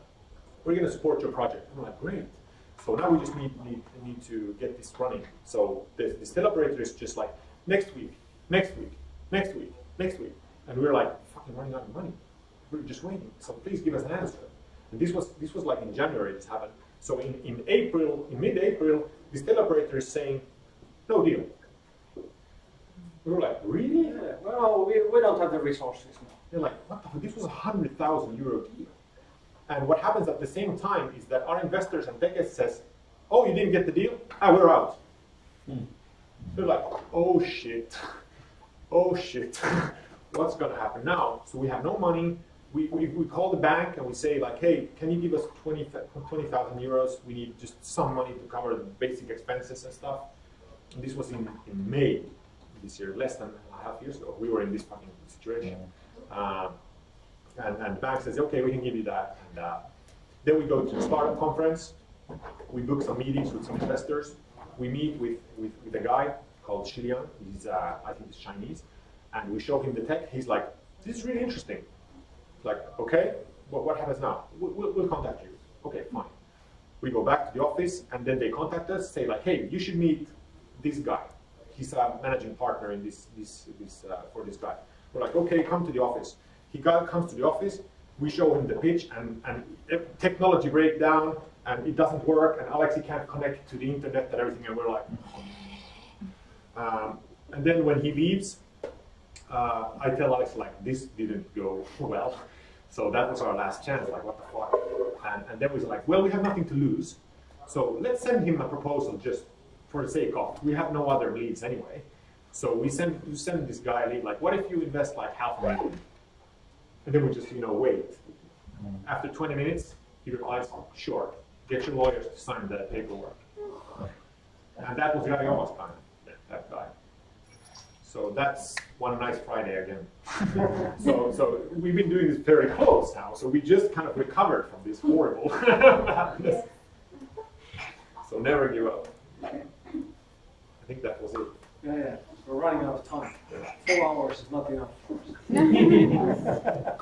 we're gonna support your project. I'm like, great. So now we just need need, need to get this running. So the, the operator is just like, next week, next week, next week, next week. And we're like, fucking running out of money. We're just waiting. So please give us an answer. And this was this was like in January this happened. So in, in April, in mid-April, this still operator is saying, no deal. We were like, really? Yeah, well, we, we don't have the resources now. They're like, what the fuck? This was a hundred thousand euro deal. And what happens at the same time is that our investors and Tekes says, oh, you didn't get the deal? Ah, we're out. They're like, oh shit, oh shit, what's gonna happen now? So we have no money. We, we, we call the bank and we say like, hey, can you give us 20,000 euros? We need just some money to cover the basic expenses and stuff. And this was in, in May this year, less than a half years ago. We were in this fucking situation. Um, and, and the bank says, okay, we can give you that. And uh, then we go to the startup conference. We book some meetings with some investors. We meet with, with, with a guy called Shilian. He's, uh, I think he's Chinese. And we show him the tech. He's like, this is really interesting. Like, okay, what, what happens now? We'll, we'll, we'll contact you. Okay, fine. We go back to the office and then they contact us, say like, hey, you should meet this guy. He's a managing partner in this, this, this uh, for this guy. We're like, okay, come to the office. He got, comes to the office, we show him the pitch and, and technology breakdown and it doesn't work and Alex, he can't connect to the internet and everything and we're like, um, and then when he leaves, uh, I tell Alex like, this didn't go well. So that was our last chance, like what the fuck? And, and then we was like, well, we have nothing to lose. So let's send him a proposal just for the sake of, we have no other leads anyway. So we send, we send this guy a lead, like, what if you invest like half a million? And then we just, you know, wait. After 20 minutes, he replies, sure, get your lawyers to sign the paperwork. And that was Gary Oma's time, that guy. So that's one nice Friday again. so, so we've been doing this very close now. So we just kind of recovered from this horrible madness. So never give up. I think that was it. Yeah, yeah. We're running out of time. Four hours is not enough.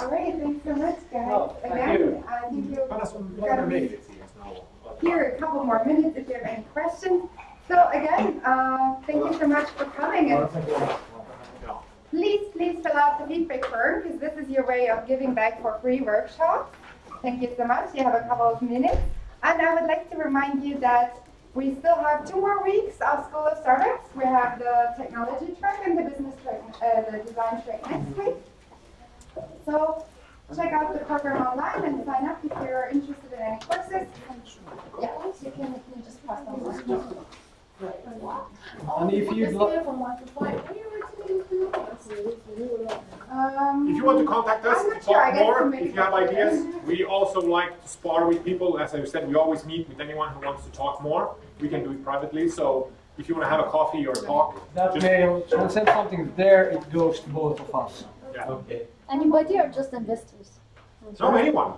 All right, thanks so much, guys. Oh, thank Again, you. I think you're Paras on gonna be meidät siihen nauhoon. here a couple more minutes if you have any questions. So again, uh, thank you so much for coming and please, please fill out the feedback form because this is your way of giving back for free workshops. Thank you so much. You have a couple of minutes. And I would like to remind you that we still have two more weeks of School of Startups. We have the technology track and the business track, uh, the design track next week. So check out the program online and sign up if you're interested in any courses. Yeah, you can, you just pass them on. And if you'd like, Um, If you want to contact us, I'm to not sure. Talk more, if you have ideas, we also like to spar with people. As I said, we always meet with anyone who wants to talk more. We can do it privately. So if you want to have a coffee or talk, that just, mail, when send something there, it goes to both of us. yeah. Okay. Anybody or just investors? No, anyone,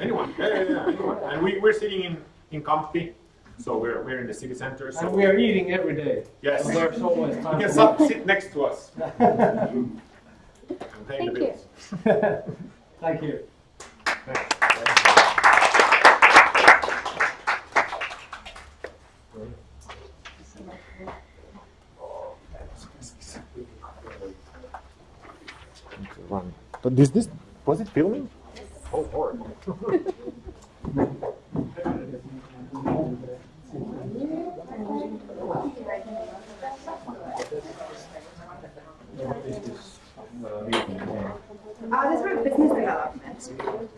anyone, yeah, yeah, yeah, anyone. And we, we're sitting in, in Kamppi, so we're, we're in the city center. So And we are eating every day. Yes. So there's always you time. can for- sit, sit next to us. and pay Thank the you. bills. Thank you. But is this was it filming? Oh Lord. Uh, this is for business development.